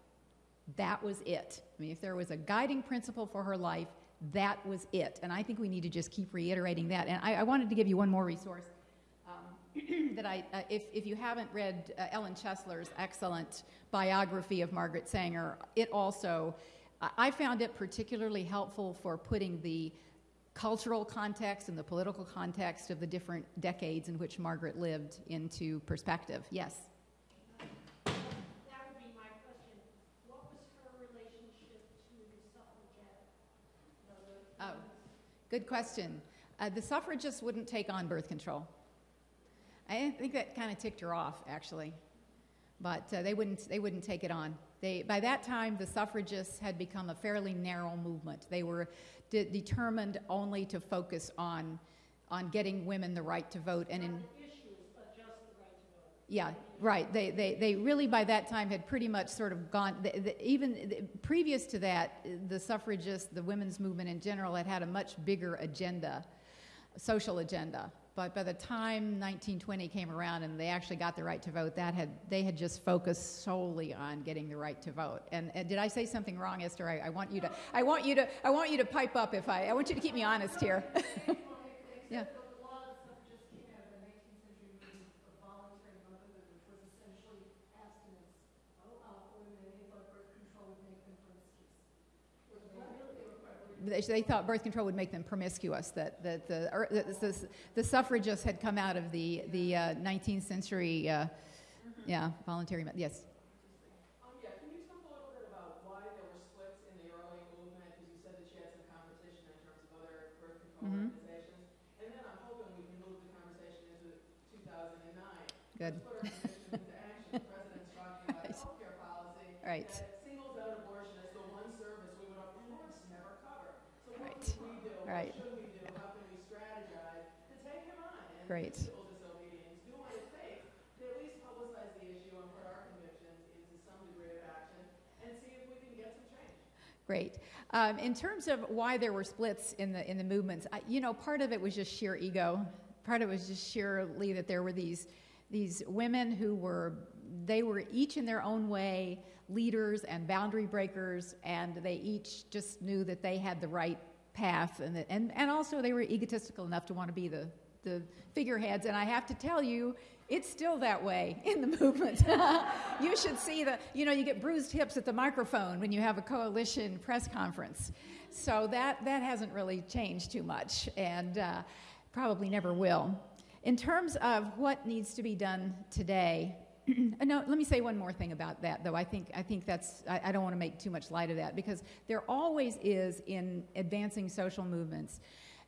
that was it. I mean, if there was a guiding principle for her life, that was it. And I think we need to just keep reiterating that. And I, I wanted to give you one more resource *clears throat* that I, uh, if, if you haven't read uh, Ellen Chesler's excellent biography of Margaret Sanger, it also, I- found it particularly helpful for putting the cultural context and the political context of the different decades in which Margaret lived into perspective. Yes? That would be my question. What was her relationship to the suffragette? Oh, good question. Uh, the suffragists wouldn't take on birth control. I think that kind of ticked her off, actually, but uh, they wouldn't. They wouldn't take it on. They, by that time, the suffragists had become a fairly narrow movement. They were de- determined only to focus on on getting women the right to vote, and in Issues, but just the right to vote. yeah, right. They, they, they really by that time had pretty much sort of gone, the, the, even the, previous to that, the suffragists, the women's movement in general had had a much bigger agenda, social agenda. But by the time 1920 came around and they actually got the right to vote, that had, they had just focused solely on getting the right to vote. And, and did I say something wrong, Esther? I, I want you to, I want you to, I want you to pipe up if I, I want you to keep me honest here. *laughs* yeah. A lot of suffragists came out of the nineteenth century movement of voluntary motherhood, which was essentially abstinence. Uh, women, they thought birth control would make them promiscuous. Was what really they they, thought birth control would make them promiscuous. That, that the, er, the, the, the suffragists had come out of the, the uh, 19th century, uh, yeah, voluntary. Yes. Um, yeah, can you talk a little bit about why there were splits in the early movement? Because you said that she had some competition in terms of other birth control organizations. And then I'm hoping we can move the conversation into 2009. Good. Let's *laughs* change. Great. Um, in terms of why there were splits in the in the movements, I, you know, part of it was just sheer ego. Part of it was just sheerly that there were these these women who were they were each in their own way leaders and boundary breakers, and they each just knew that they had the right path, and and and also they were egotistical enough to want to be the the figureheads. And I have to tell you, it's still that way *laughs* in the movement. *laughs* you should see the, you know, you get bruised hips at the microphone when you have a coalition press conference. So that, that hasn't really changed too much and uh, probably never will. In terms of what needs to be done today, *clears throat* uh, no, let me say one more thing about that, though. I think, I think that's, I, I don't want to make too much light of that because there always is in advancing social movements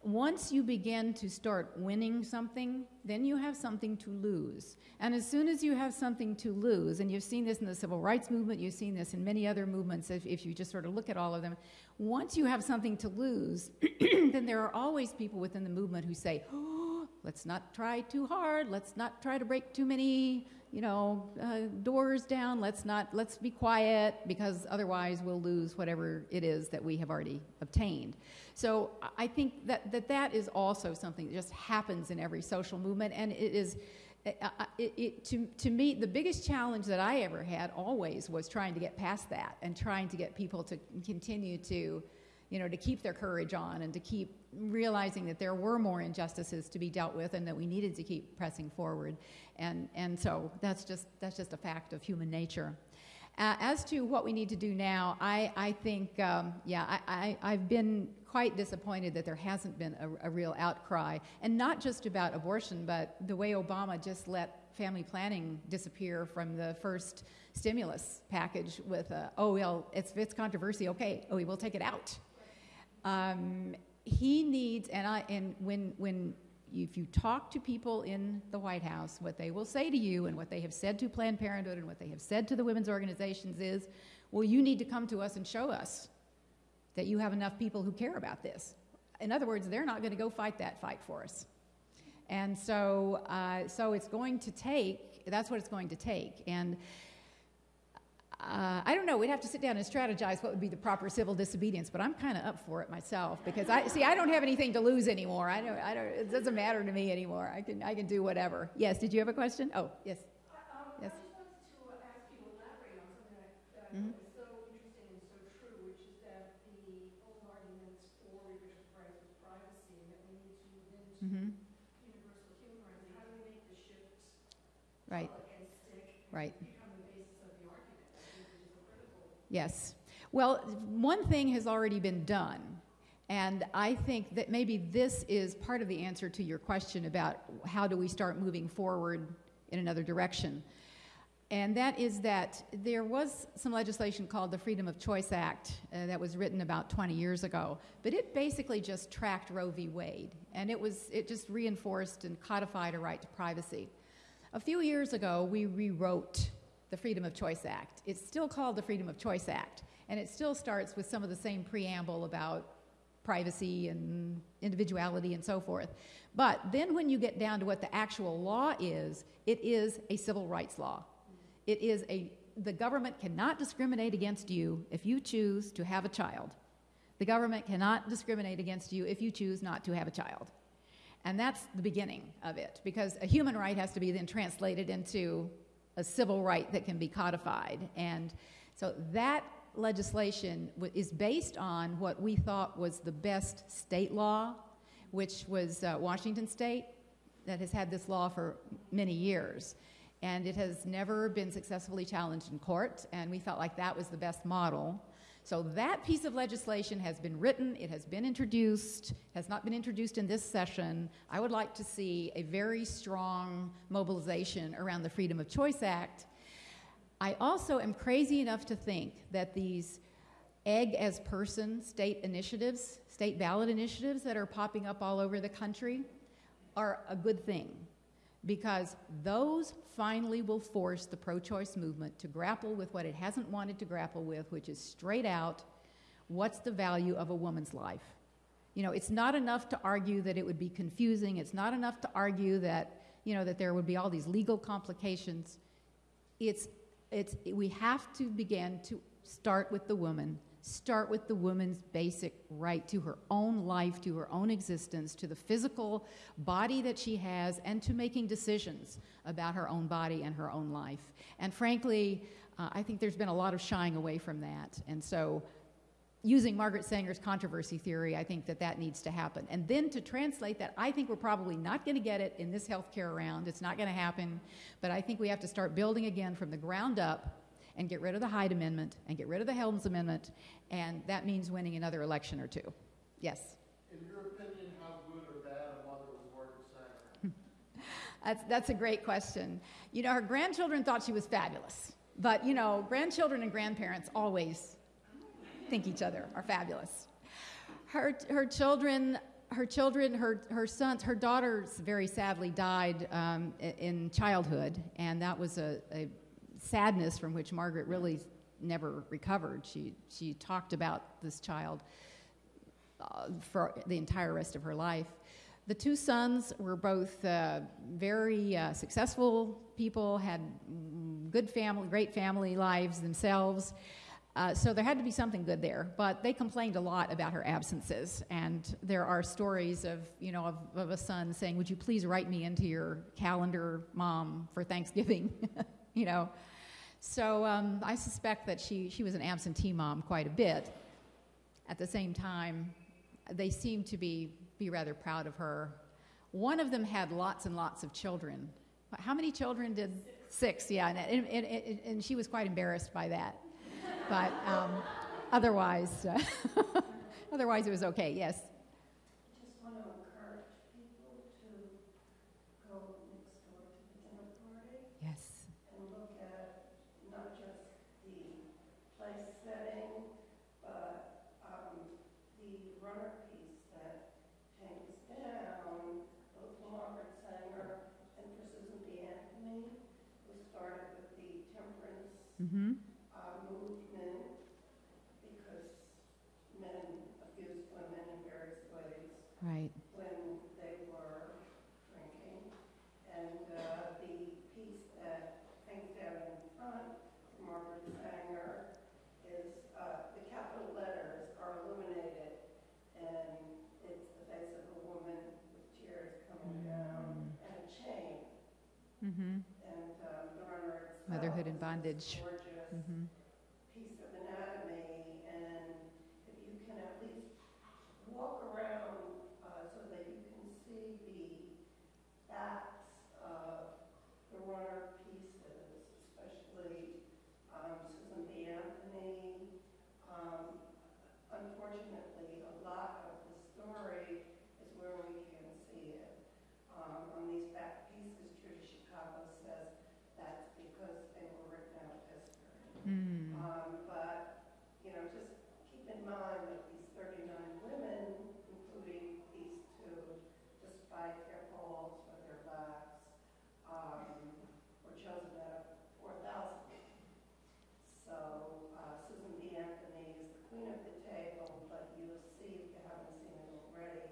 once you begin to start winning something, then you have something to lose. And as soon as you have something to lose, and you've seen this in the civil rights movement, you've seen this in many other movements, if, if you just sort of look at all of them, once you have something to lose, *clears throat* then there are always people within the movement who say, oh, *gasps* Let's not try too hard. Let's not try to break too many, you know, uh, doors down. Let's not, let's be quiet because otherwise we'll lose whatever it is that we have already obtained. So I- think that that, that is also something that just happens in every social movement, and it is. I- It, it, to, to me, the biggest challenge that I ever had always was trying to get past that and trying to get people to continue to, you know, to keep their courage on and to keep realizing that there were more injustices to be dealt with and that we needed to keep pressing forward. And, and so that's just, that's just a fact of human nature. Uh, as to what we need to do now, I, I think, um, yeah, I, I, I've been quite disappointed that there hasn't been a, a real outcry, and not just about abortion, but the way Obama just let family planning disappear from the first stimulus package with, a, oh, well, it's, it's controversy, okay, oh, we will take it out. Um, he needs, and I, and when, when if you talk to people in the White House, what they will say to you and what they have said to Planned Parenthood and what they have said to the women's organizations is, well, you need to come to us and show us that you have enough people who care about this. In other words, they're not going to go fight that fight for us. And so, uh, so it's going to take, that's what it's going to take. And uh, I don't know. We'd have to sit down and strategize what would be the proper civil disobedience, but I'm kind of up for it myself because I see I don't have anything to lose anymore. I don't. I don't. It doesn't matter to me anymore. I can. I can do whatever. Yes. Did you have a question? Oh, yes. Yes. I just wanted to ask you to elaborate on something that that I Mhm. thought was so interesting and so true, which is that the old arguments for reproductive rights with privacy, and that we need to move into Mm-hmm. universal human Yes. Well, one thing has already been done. And I think that maybe this is part of the answer to your question about how do we start moving forward in another direction. And that is that there was some legislation called the Freedom of Choice Act uh, that was written about 20 years ago, but it basically just tracked Roe v. Wade, and it was it just reinforced and codified a right to privacy. A few years ago, we rewrote the Freedom of Choice Act. It's still called the Freedom of Choice Act, and it still starts with some of the same preamble about privacy and individuality and so forth. But then when you get down to what the actual law is, it is a civil rights law. It is a, the government cannot discriminate against you if you choose to have a child. The government cannot discriminate against you if you choose not to have a child. And that's the beginning of it, because a human right has to be then translated into a civil right that can be codified. And so that legislation is based on what we thought was the best state law, which was uh, Washington State, that has had this law for many years. And it has never been successfully challenged in court, and we felt like that was the best model. So that piece of legislation has been written, it has been introduced, has not been introduced in this session. I would like to see a very strong mobilization around the Freedom of Choice Act. I also am crazy enough to think that these egg as person state initiatives, state ballot initiatives that are popping up all over the country are a good thing because those finally will force the pro choice movement to grapple with what it hasn't wanted to grapple with, which is straight out what's the value of a woman's life. You know, it's not enough to argue that it would be confusing, it's not enough to argue that, you know, that there would be all these legal complications. It's, it's, we have to begin to start with the woman start with the woman's basic right to her own life, to her own existence, to the physical body that she has, and to making decisions about her own body and her own life. And frankly, uh, I think there's been a lot of shying away from that. And so, using Margaret Sanger's controversy theory, I think that that needs to happen. And then to translate that, I think we're probably not going to get it in this healthcare round. It's not going to happen. But I think we have to start building again from the ground up and get rid of the Hyde Amendment and get rid of the Helms Amendment, and that means winning another election or two. Yes? In your opinion, how good or bad a mother was Margaret Sanger? That's, that's a great question. You know, her grandchildren thought she was fabulous, but you know, grandchildren and grandparents always think each other are fabulous. Her, her children, her children, her, her sons, her daughters very sadly died um, in childhood, and that was a, a sadness from which Margaret really never recovered. She, she talked about this child uh, for the entire rest of her life. The two sons were both uh, very uh, successful people, had mm, good family, great family lives themselves. Uh, so there had to be something good there, but they complained a lot about her absences, and there are stories of you know of, of a son saying, "Would you please write me into your calendar, mom, for Thanksgiving?" *laughs* you know. So um, I suspect that she she was an absentee mom quite a bit. At the same time, they seemed to be be rather proud of her. One of them had lots and lots of children. How many children did? Six, yeah, and, and, and, and she was quite embarrassed by that but um, otherwise, uh, *laughs* otherwise it was okay. Yes. Just want to encourage people to go next door to the dinner party Yes. and look at not just the place setting, but um, the runner piece that hangs down, both for Margaret Sanger and for Susan B. Anthony, who started with the temperance Mm-hmm. uh, movement because men abused women in various ways Right. when they were drinking. And uh, the piece that hangs down in front, from Margaret Sanger, is, uh, the capital letters are illuminated, and it's the face of a woman with tears coming down and a chain. Mm-hmm. And um, the runner itself. Motherhood and is this bondage. Mm-hmm. piece of anatomy, and if you can at least walk around uh, so that you can see the backs of the runner pieces, especially um, Susan B. Anthony. Um, unfortunately, a lot of the story is where we can see it. Um, on these back pieces, Judy Chicago says that's because they were written out of history. Mm. Um, but, you know, just keep in mind that these 39 women, including these two, despite their falls with their backs, um, were chosen out of 4,000. So uh, Susan B. Anthony is the queen of the table, but you'll see, if you haven't seen it already,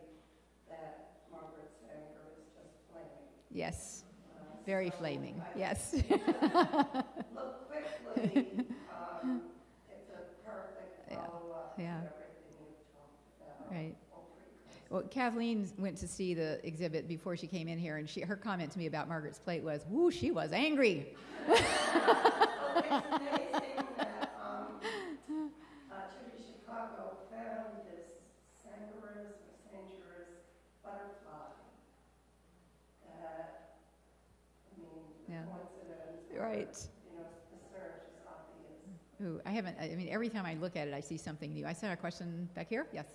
that Margaret Sanger is just flaming. Yes. Uh, Very flaming. Yes. *laughs* Look quickly, *laughs* um, it's a perfect Yeah, follow-up to yeah. everything you've talked about. Right. Well, Kathleen went to see the exhibit before she came in here, and she, her comment to me about Margaret's plate was, "Woo, she was angry." *laughs* Well, it's amazing that, um, uh, Judy Chicago found this Sangarus or Sangerus butterfly that, I mean, the Yeah. coincidence. or, Right. You know, the search is obvious. Ooh, I haven't. I I mean, every time I look at it, I see something new. I saw a question back here. Yes.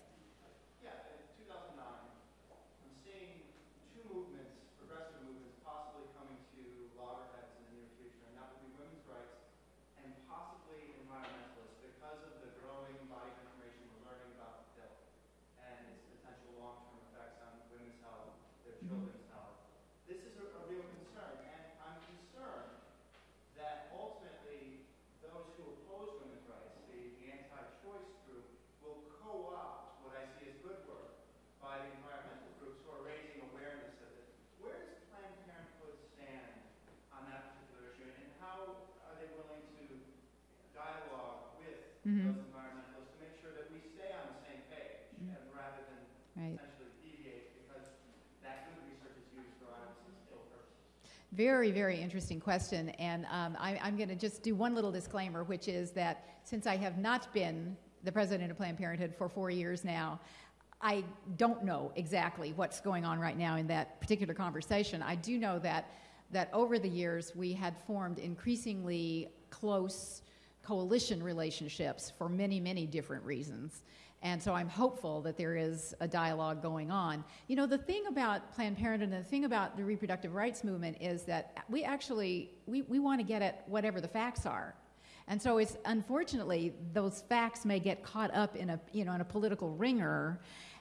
Yeah, in 2009, I'm seeing two movements, progressive movements, possibly coming to loggerheads in the near future, and that would be women's rights and possibly environmentalists because of the growing body of information we're learning about the pill and its potential long-term effects on women's health, their children's health. This is a, a real concern, and I'm concerned that ultimately those who oppose women's rights, the, the anti-choice group, will co-opt what I see as good work by the environmental groups who are raising awareness of it. Where does Planned Parenthood stand on that particular issue, and how are they willing to dialogue with Mhm. those environmentalists to make sure that we stay on the same page, and rather than Right. essentially deviate because that good research is used for obviously ill purposes? Very, very interesting question. And um, I, I'm going to just do one little disclaimer, which is that since I have not been the president of Planned Parenthood for four years now, I don't know exactly what's going on right now in that particular conversation. I do know that, that over the years we had formed increasingly close coalition relationships for many, many different reasons. And so I'm hopeful that there is a dialogue going on. You know, the thing about Planned Parenthood and the thing about the reproductive rights movement is that we actually, we, we want to get at whatever the facts are. And so it's unfortunately those facts may get caught up in a you know in a political wringer,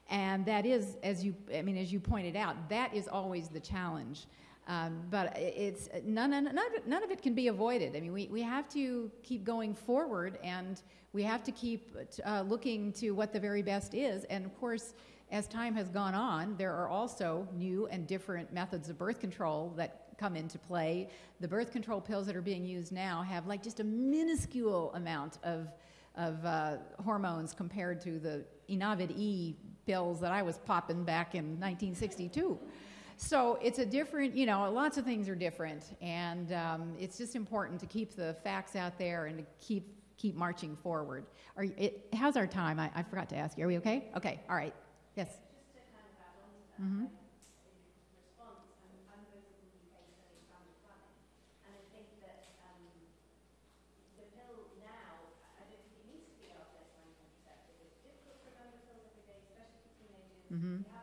and that is as you I mean as you pointed out that is always the challenge. Um, but it's none, none, none, of it, none of it can be avoided. I mean, we, we have to keep going forward and we have to keep uh, looking to what the very best is. And of course, as time has gone on, there are also new and different methods of birth control that come into play. The birth control pills that are being used now have like just a minuscule amount of, of uh, hormones compared to the Enovid E pills that I was popping back in 1962. So it's a different, you know, lots of things are different, and um, it's just important to keep the facts out there and to keep keep marching forward. Are you, it, how's our time? I, I forgot to ask you. Are we okay? Okay. All right. Yes. Just to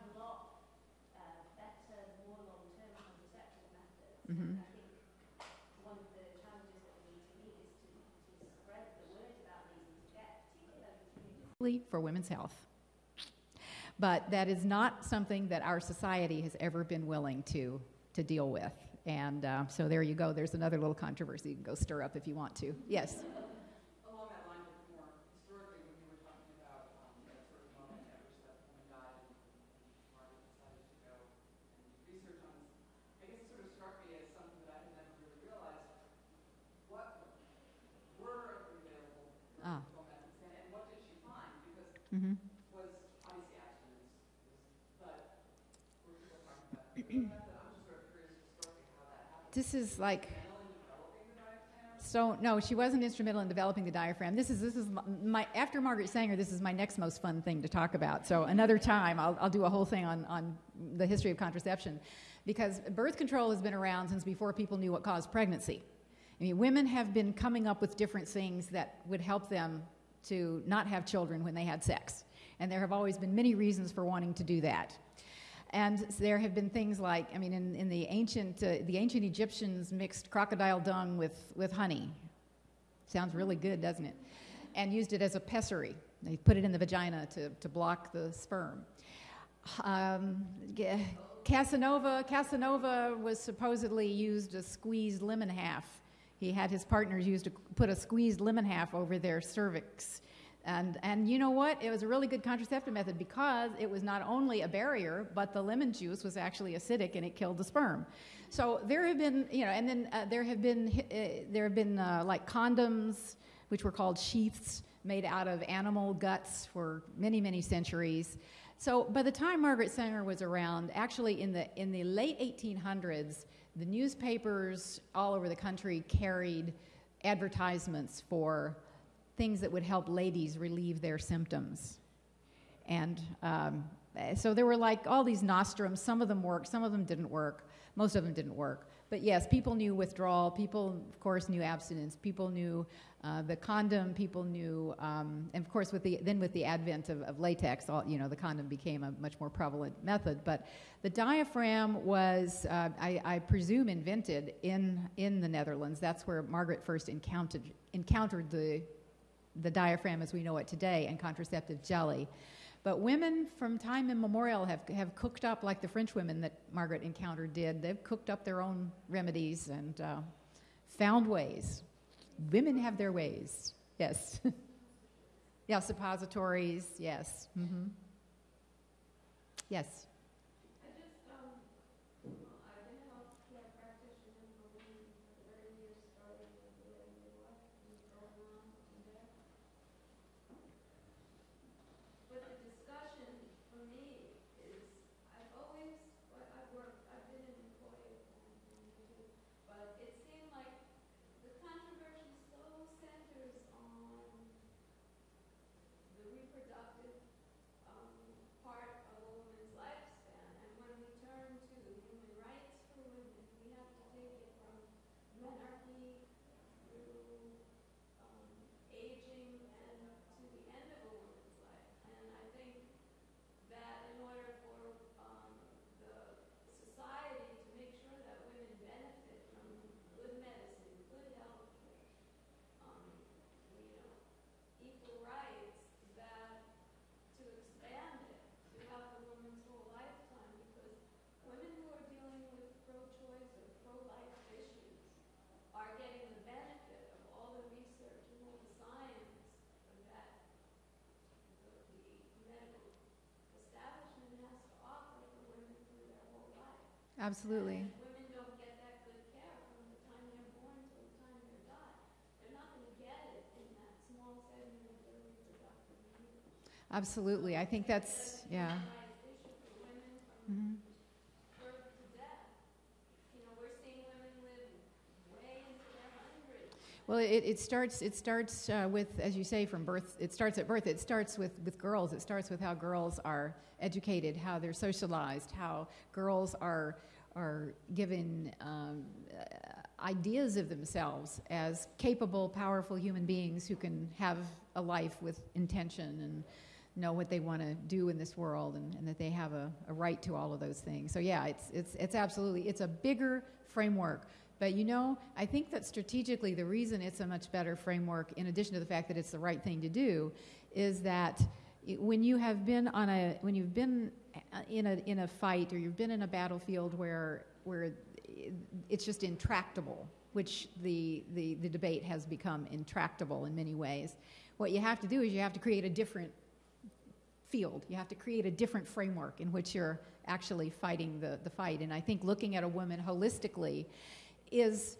communities for women's health. But that is not something that our society has ever been willing to, to deal with. And uh, so there you go. There's another little controversy you can go stir up if you want to. Yes. Along that line, but more historically, when you were talking about um, that sort of moment at which that woman died and and Margaret decided to go and research on this, I guess it sort of struck me as something that I had never really realized. What were available Ah. control methods then, and what did she find? Because hmm was obviously abstinence, was, but were people talking about that? I'm just sort of curious historically how that happened. This is like? So no, she wasn't instrumental in developing the diaphragm. This is this is my after Margaret Sanger. This is my next most fun thing to talk about. So another time, I'll, I'll do a whole thing on on the history of contraception, because birth control has been around since before people knew what caused pregnancy. I mean, women have been coming up with different things that would help them to not have children when they had sex, and there have always been many reasons for wanting to do that. And there have been things like, I mean, in, in the ancient uh, the ancient Egyptians mixed crocodile dung with with honey. Sounds really good, doesn't it? And used it as a pessary. They put it in the vagina to, to block the sperm. Um, Casanova, Casanova was supposedly used a squeezed lemon half. He had his partners used to put a squeezed lemon half over their cervix. And, and you know what? It was a really good contraceptive method because it was not only a barrier, but the lemon juice was actually acidic and it killed the sperm. So there have been, you know, and then uh, there have been, uh, there have been uh, like condoms, which were called sheaths, made out of animal guts for many, many centuries. So by the time Margaret Sanger was around, actually in the in the late 1800s, the newspapers all over the country carried advertisements for things that would help ladies relieve their symptoms. And um, so there were like all these nostrums. Some of them worked, some of them didn't work. Most of them didn't work. But yes, people knew withdrawal. People, of course, knew abstinence. People knew uh, the condom. People knew, um, and of course, with the then with the advent of, of latex, all, you know, the condom became a much more prevalent method. But the diaphragm was, uh, I, I presume, invented in in the Netherlands. That's where Margaret first encountered encountered the the diaphragm as we know it today and contraceptive jelly. But women from time immemorial have, have cooked up, like the French women that Margaret encountered did, they've cooked up their own remedies and uh, found ways. Women have their ways, yes. *laughs* yeah, suppositories, yes. hmm Yes. I just, um, I've been a healthcare practitioner for women for thirty years, starting with the way midwife and going on from there. But the discussion for me is, I've always, well, I've worked, I've been an employee of one thing too, but it seemed like the controversy so centers on the reproductive um, part of a woman's life Absolutely. Women don't get that good care from the time they're born till the time they die. They're not gonna get it in that small segment of their reproductive years. Absolutely. I think that's, yeah. issue for women from Mhm. birth to death. You know, we're seeing women live way into their hundreds. Well, it, it starts, it starts uh, with, as you say, from birth, it starts at birth. It starts with, with girls. It starts with how girls are educated, how they're socialized, how girls are, are given um, uh, ideas of themselves as capable, powerful human beings who can have a life with intention and know what they want to do in this world and, and that they have a, a right to all of those things. So yeah, it's, it's, it's absolutely, it's a bigger framework. But you know, I think that strategically the reason it's a much better framework, in addition to the fact that it's the right thing to do, is that when you have been on a, when you've been uh, in a, in a fight or you've been in a battlefield where, where it's just intractable, which the, the, the debate has become intractable in many ways, what you have to do is you have to create a different field. You have to create a different framework in which you're actually fighting the, the fight. And I think looking at a woman holistically is,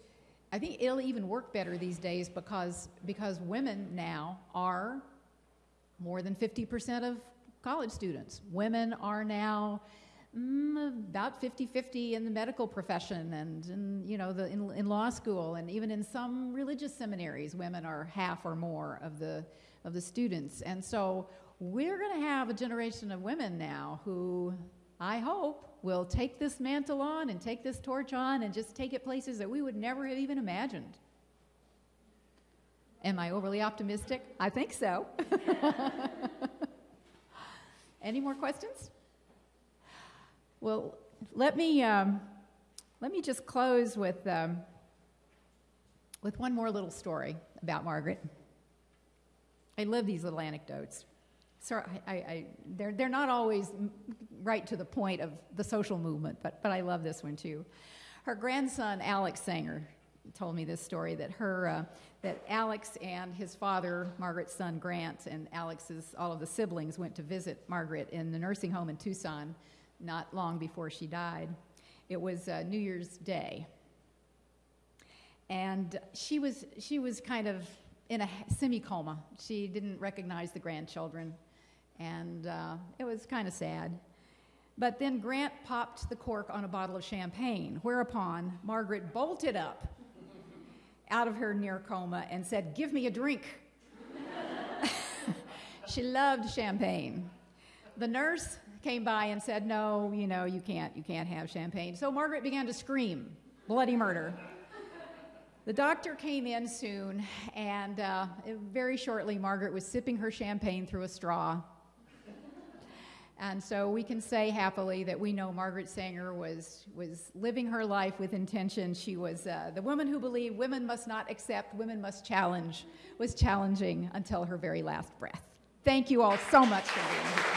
I think it'll even work better these days because, because women now are more than 50% of college students. Women are now mm, about 50-50 in the medical profession and in, you know, the, in, in law school and even in some religious seminaries, women are half or more of the, of the students. And so we're going to have a generation of women now who I hope will take this mantle on and take this torch on and just take it places that we would never have even imagined. Am I overly optimistic? I think so. *laughs* Any more questions? Well, let me um, let me just close with um, with one more little story about Margaret. I love these little anecdotes. I, I, I, they're, they're not always right to the point of the social movement, but, but I love this one too. Her grandson, Alex Sanger, told me this story that her, uh, that Alex and his father, Margaret's son Grant, and Alex's, all of the siblings went to visit Margaret in the nursing home in Tucson not long before she died. It was uh, New Year's Day. And she was, she was kind of in a semi coma. She didn't recognize the grandchildren, and uh, it was kind of sad. But then Grant popped the cork on a bottle of champagne, whereupon Margaret bolted up out of her near coma and said, Give me a drink. *laughs* she loved champagne. The nurse came by and said, No, you know, you can't, you can't have champagne. So Margaret began to scream, bloody murder. The doctor came in soon, and uh, very shortly, Margaret was sipping her champagne through a straw. And so we can say happily that we know Margaret Sanger was, was living her life with intention. She was uh, the woman who believed women must not accept, women must challenge, was challenging until her very last breath. Thank you all so much for being here.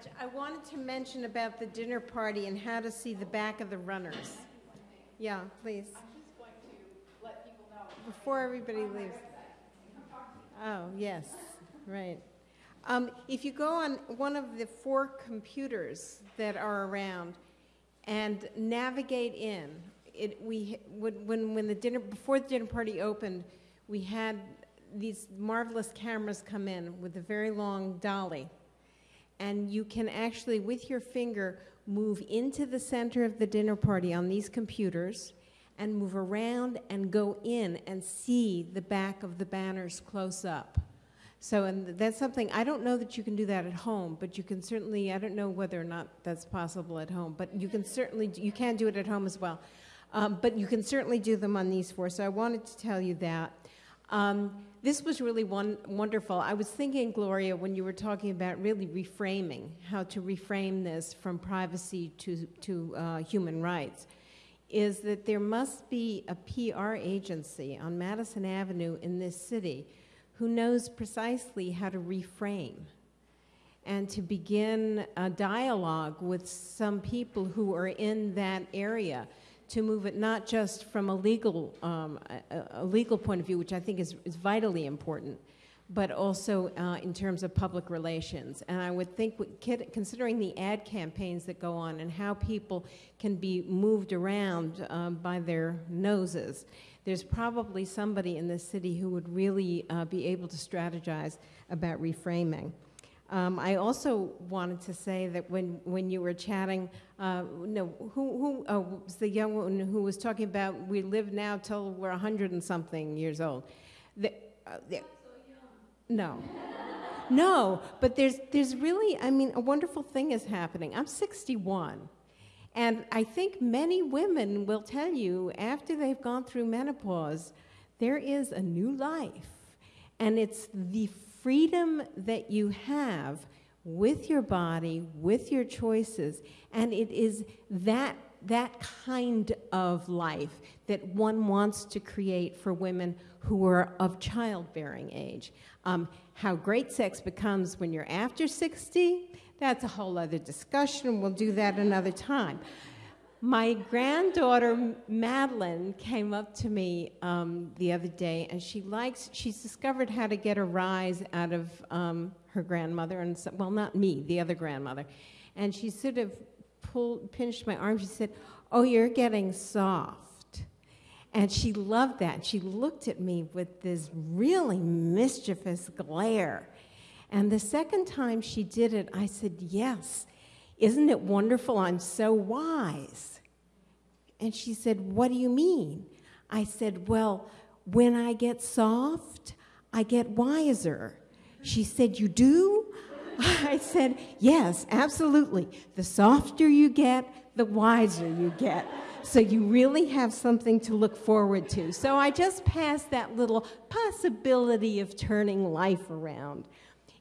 Much. I wanted to mention about the dinner party and how to see the back of the runners. Yeah, please. Before everybody leaves. Oh, yes, right. Um, if you go on one of the four computers that are around and navigate in, it, we, when, when the dinner, before the dinner party opened, we had these marvelous cameras come in with a very long dolly. And you can actually, with your finger, move into the center of the dinner party on these computers and move around and go in and see the back of the banners close up. So, and that's something, I don't know that you can do that at home, but you can certainly, I don't know whether or not that's possible at home, but you can certainly, you can do it at home as well. Um, but you can certainly do them on these four, so I wanted to tell you that. Um, this was really one, wonderful. I was thinking, Gloria, when you were talking about really reframing, how to reframe this from privacy to, to uh, human rights, is that there must be a PR agency on Madison Avenue in this city who knows precisely how to reframe. and to begin a dialogue with some people who are in that area to move it not just from a legal, um, a, a legal point of view, which I think is, is vitally important, but also uh, in terms of public relations. And I would think, considering the ad campaigns that go on and how people can be moved around um, by their noses, there's probably somebody in this city who would really uh, be able to strategize about reframing. Um, I also wanted to say that when, when you were chatting, uh, no, who, who was the young woman who was talking about we live now till we're 100 and something years old? The, uh, the, no. *laughs* No, but there's, there's really, I mean, a wonderful thing is happening. I'm 61. And I think many women will tell you after they've gone through menopause, there is a new life. And it's the freedom that you have with your body, with your choices, and it is that that kind of life that one wants to create for women who are of childbearing age. Um, how great sex becomes when you're after 60, that's a whole other discussion. We'll do that another time. My granddaughter Madeline came up to me um, the other day, and she likes. She's discovered how to get a rise out of um, her grandmother, and so, well, not me, the other grandmother. And she sort of pulled, pinched my arm. She said, "Oh, you're getting soft," and she loved that. She looked at me with this really mischievous glare. And the second time she did it, I said, "Yes." Isn't it wonderful? I'm so wise. And she said, What do you mean? I said, Well, when I get soft, I get wiser. She said, You do? *laughs* I said, Yes, absolutely. The softer you get, the wiser you get. So you really have something to look forward to. So I just passed that little possibility of turning life around.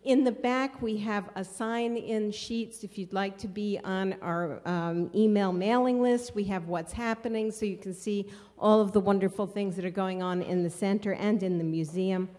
In the back, we have a sign-in sheets if you'd like to be on our um, email mailing list. We have what's happening so you can see all of the wonderful things that are going on in the center and in the museum.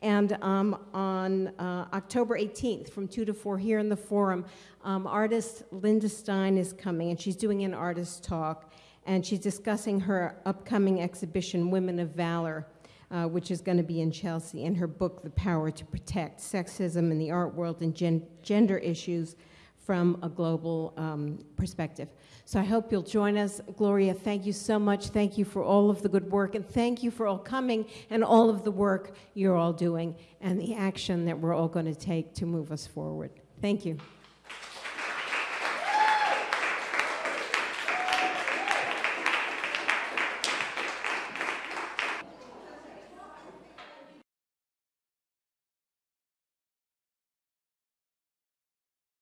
And um, on uh, October 18th, from 2 to 4 here in the Forum, um, artist Linda Stein is coming, and she's doing an artist talk, and she's discussing her upcoming exhibition, Women of Valor, uh, which is going to be in Chelsea, and her book, The Power to Protect Sexism in the Art World and Gen- Gender Issues from a Global um, Perspective. So I hope you'll join us. Gloria, thank you so much. Thank you for all of the good work, and thank you for all coming and all of the work you're all doing and the action that we're all going to take to move us forward. Thank you.